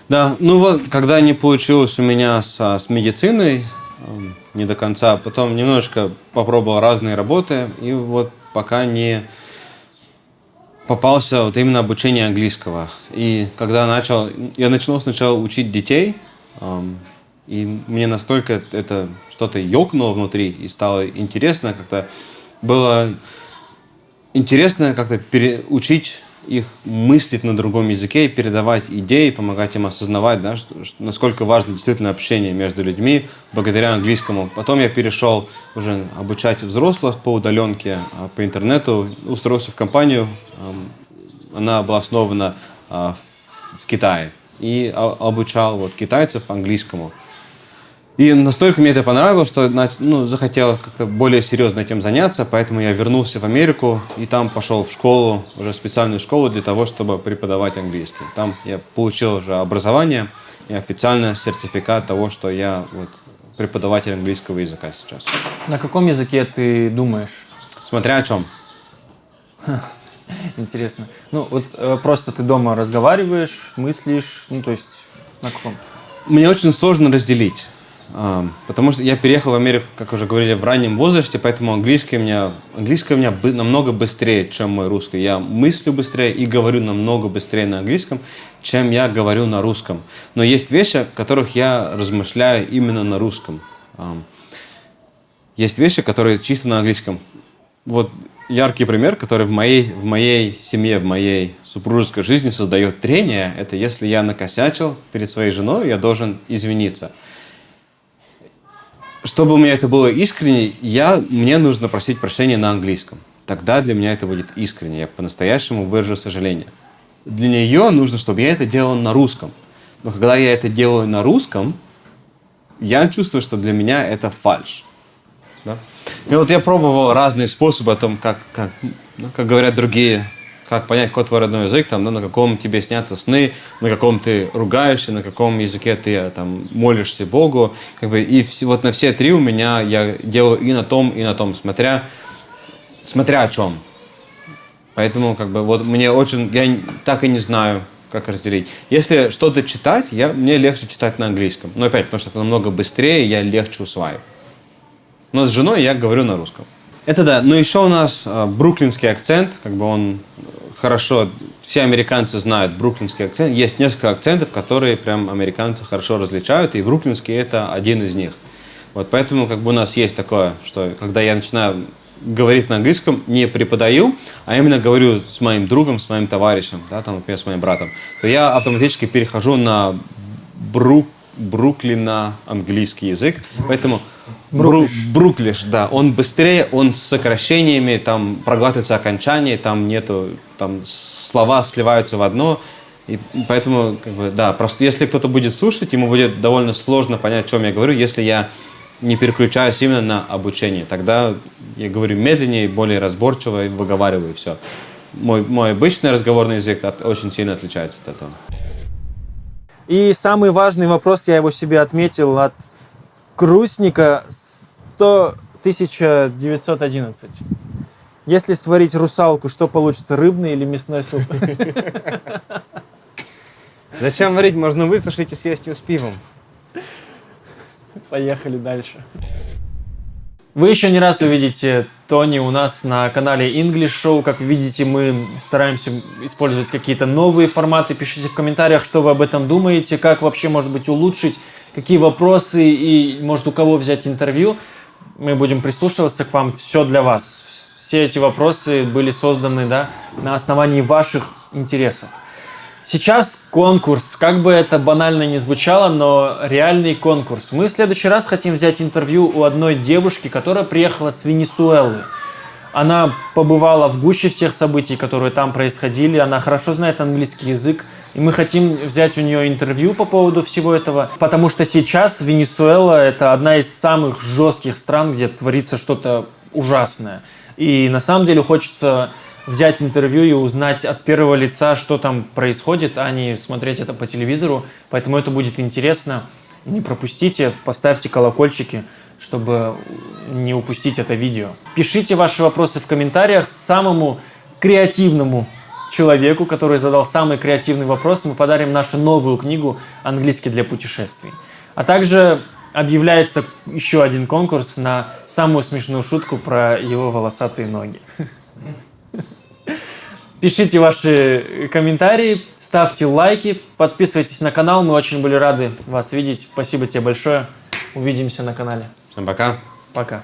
Да, ну вот, когда не получилось у меня со, с медициной, эм, не до конца, потом немножко попробовал разные работы, и вот пока не попался вот именно обучение английского. И когда начал, я начал сначала учить детей, и мне настолько это что-то ёкнуло внутри, и стало интересно как-то, было интересно как-то пере- учить их мыслить на другом языке, передавать идеи, помогать им осознавать, да, что, что- насколько важно действительно общение между людьми благодаря английскому. Потом я перешел уже обучать взрослых по удаленке, а, по интернету, устроился в компанию, она была основана а, в в Китае, и а- обучал вот, китайцев английскому. И настолько мне это понравилось, что ну, захотел как-то более серьезно этим заняться, поэтому я вернулся в Америку и там пошел в школу, уже специальную школу для того, чтобы преподавать английский. Там я получил уже образование и официально сертификат того, что я вот, преподаватель английского языка сейчас. На каком языке ты думаешь? Смотря о чем. <laughs> Интересно. Ну, вот э, просто ты дома разговариваешь, мыслишь, ну, то есть на каком? Мне очень сложно разделить. Потому что я переехал в Америку, как уже говорили, в раннем возрасте, поэтому английский у меня, английский у меня намного быстрее, чем мой русский. Я мыслю быстрее и говорю намного быстрее на английском, чем я говорю на русском. Но есть вещи, о которых я размышляю именно на русском. Есть вещи, которые чисто на английском. Вот яркий пример, который в моей, в моей семье, в моей супружеской жизни создает трение, это если я накосячил перед своей женой, я должен извиниться. Чтобы у меня это было искренне, я, мне нужно просить прощения на английском. Тогда для меня это будет искренне. Я по-настоящему выражу сожаление. Для нее нужно, чтобы я это делал на русском. Но когда я это делаю на русском, я чувствую, что для меня это фальш. Да? И вот я пробовал разные способы о том, как, как, ну, как говорят другие, как понять, какой твой родной язык, там, да, на каком тебе снятся сны, на каком ты ругаешься, на каком языке ты э, там, молишься Богу. Как бы, и все, вот на все три у меня я делаю и на том, и на том, смотря, смотря о чем. Поэтому как бы вот мне очень, я так и не знаю, как разделить. Если что-то читать, я, мне легче читать на английском. Но опять, потому что это намного быстрее, я легче усваиваю. Но с женой я говорю на русском. Это да. Но еще у нас э, бруклинский акцент, как бы он э, хорошо, все американцы знают бруклинский акцент. Есть несколько акцентов, которые прям американцы хорошо различают, и бруклинский это один из них. Вот поэтому как бы у нас есть такое, что когда я начинаю говорить на английском, не преподаю, а именно говорю с моим другом, с моим товарищем, да, там, например, с моим братом, то я автоматически перехожу на брук, Бруклина английский язык, поэтому Бру- Бруклиш, да, он быстрее, он с сокращениями, там проглатывается окончание, там нету, там слова сливаются в одно, и поэтому, как бы, да, просто если кто-то будет слушать, ему будет довольно сложно понять, о чем я говорю, если я не переключаюсь именно на обучение. Тогда я говорю медленнее, более разборчиво и выговариваю все. Мой, мой обычный разговорный язык от- очень сильно отличается от этого. И самый важный вопрос, я его себе отметил от Грустника 100 1911. Если сварить русалку, что получится, рыбный или мясной суп? Зачем варить? Можно высушить и съесть ее с пивом. Поехали дальше. Вы еще не раз увидите Тони у нас на канале English Show. Как видите, мы стараемся использовать какие-то новые форматы. Пишите в комментариях, что вы об этом думаете, как вообще, может быть, улучшить, какие вопросы и, может, у кого взять интервью. Мы будем прислушиваться к вам. Все для вас. Все эти вопросы были созданы да, на основании ваших интересов. Сейчас конкурс, как бы это банально не звучало, но реальный конкурс. Мы в следующий раз хотим взять интервью у одной девушки, которая приехала с Венесуэлы. Она побывала в гуще всех событий, которые там происходили. Она хорошо знает английский язык. И мы хотим взять у нее интервью по поводу всего этого. Потому что сейчас Венесуэла – это одна из самых жестких стран, где творится что-то ужасное. И на самом деле хочется взять интервью и узнать от первого лица, что там происходит, а не смотреть это по телевизору. Поэтому это будет интересно. Не пропустите, поставьте колокольчики, чтобы не упустить это видео. Пишите ваши вопросы в комментариях самому креативному человеку, который задал самый креативный вопрос. Мы подарим нашу новую книгу «Английский для путешествий». А также объявляется еще один конкурс на самую смешную шутку про его волосатые ноги. <laughs> Пишите ваши комментарии, ставьте лайки, подписывайтесь на канал. Мы очень были рады вас видеть. Спасибо тебе большое. Увидимся на канале. Всем пока. Пока.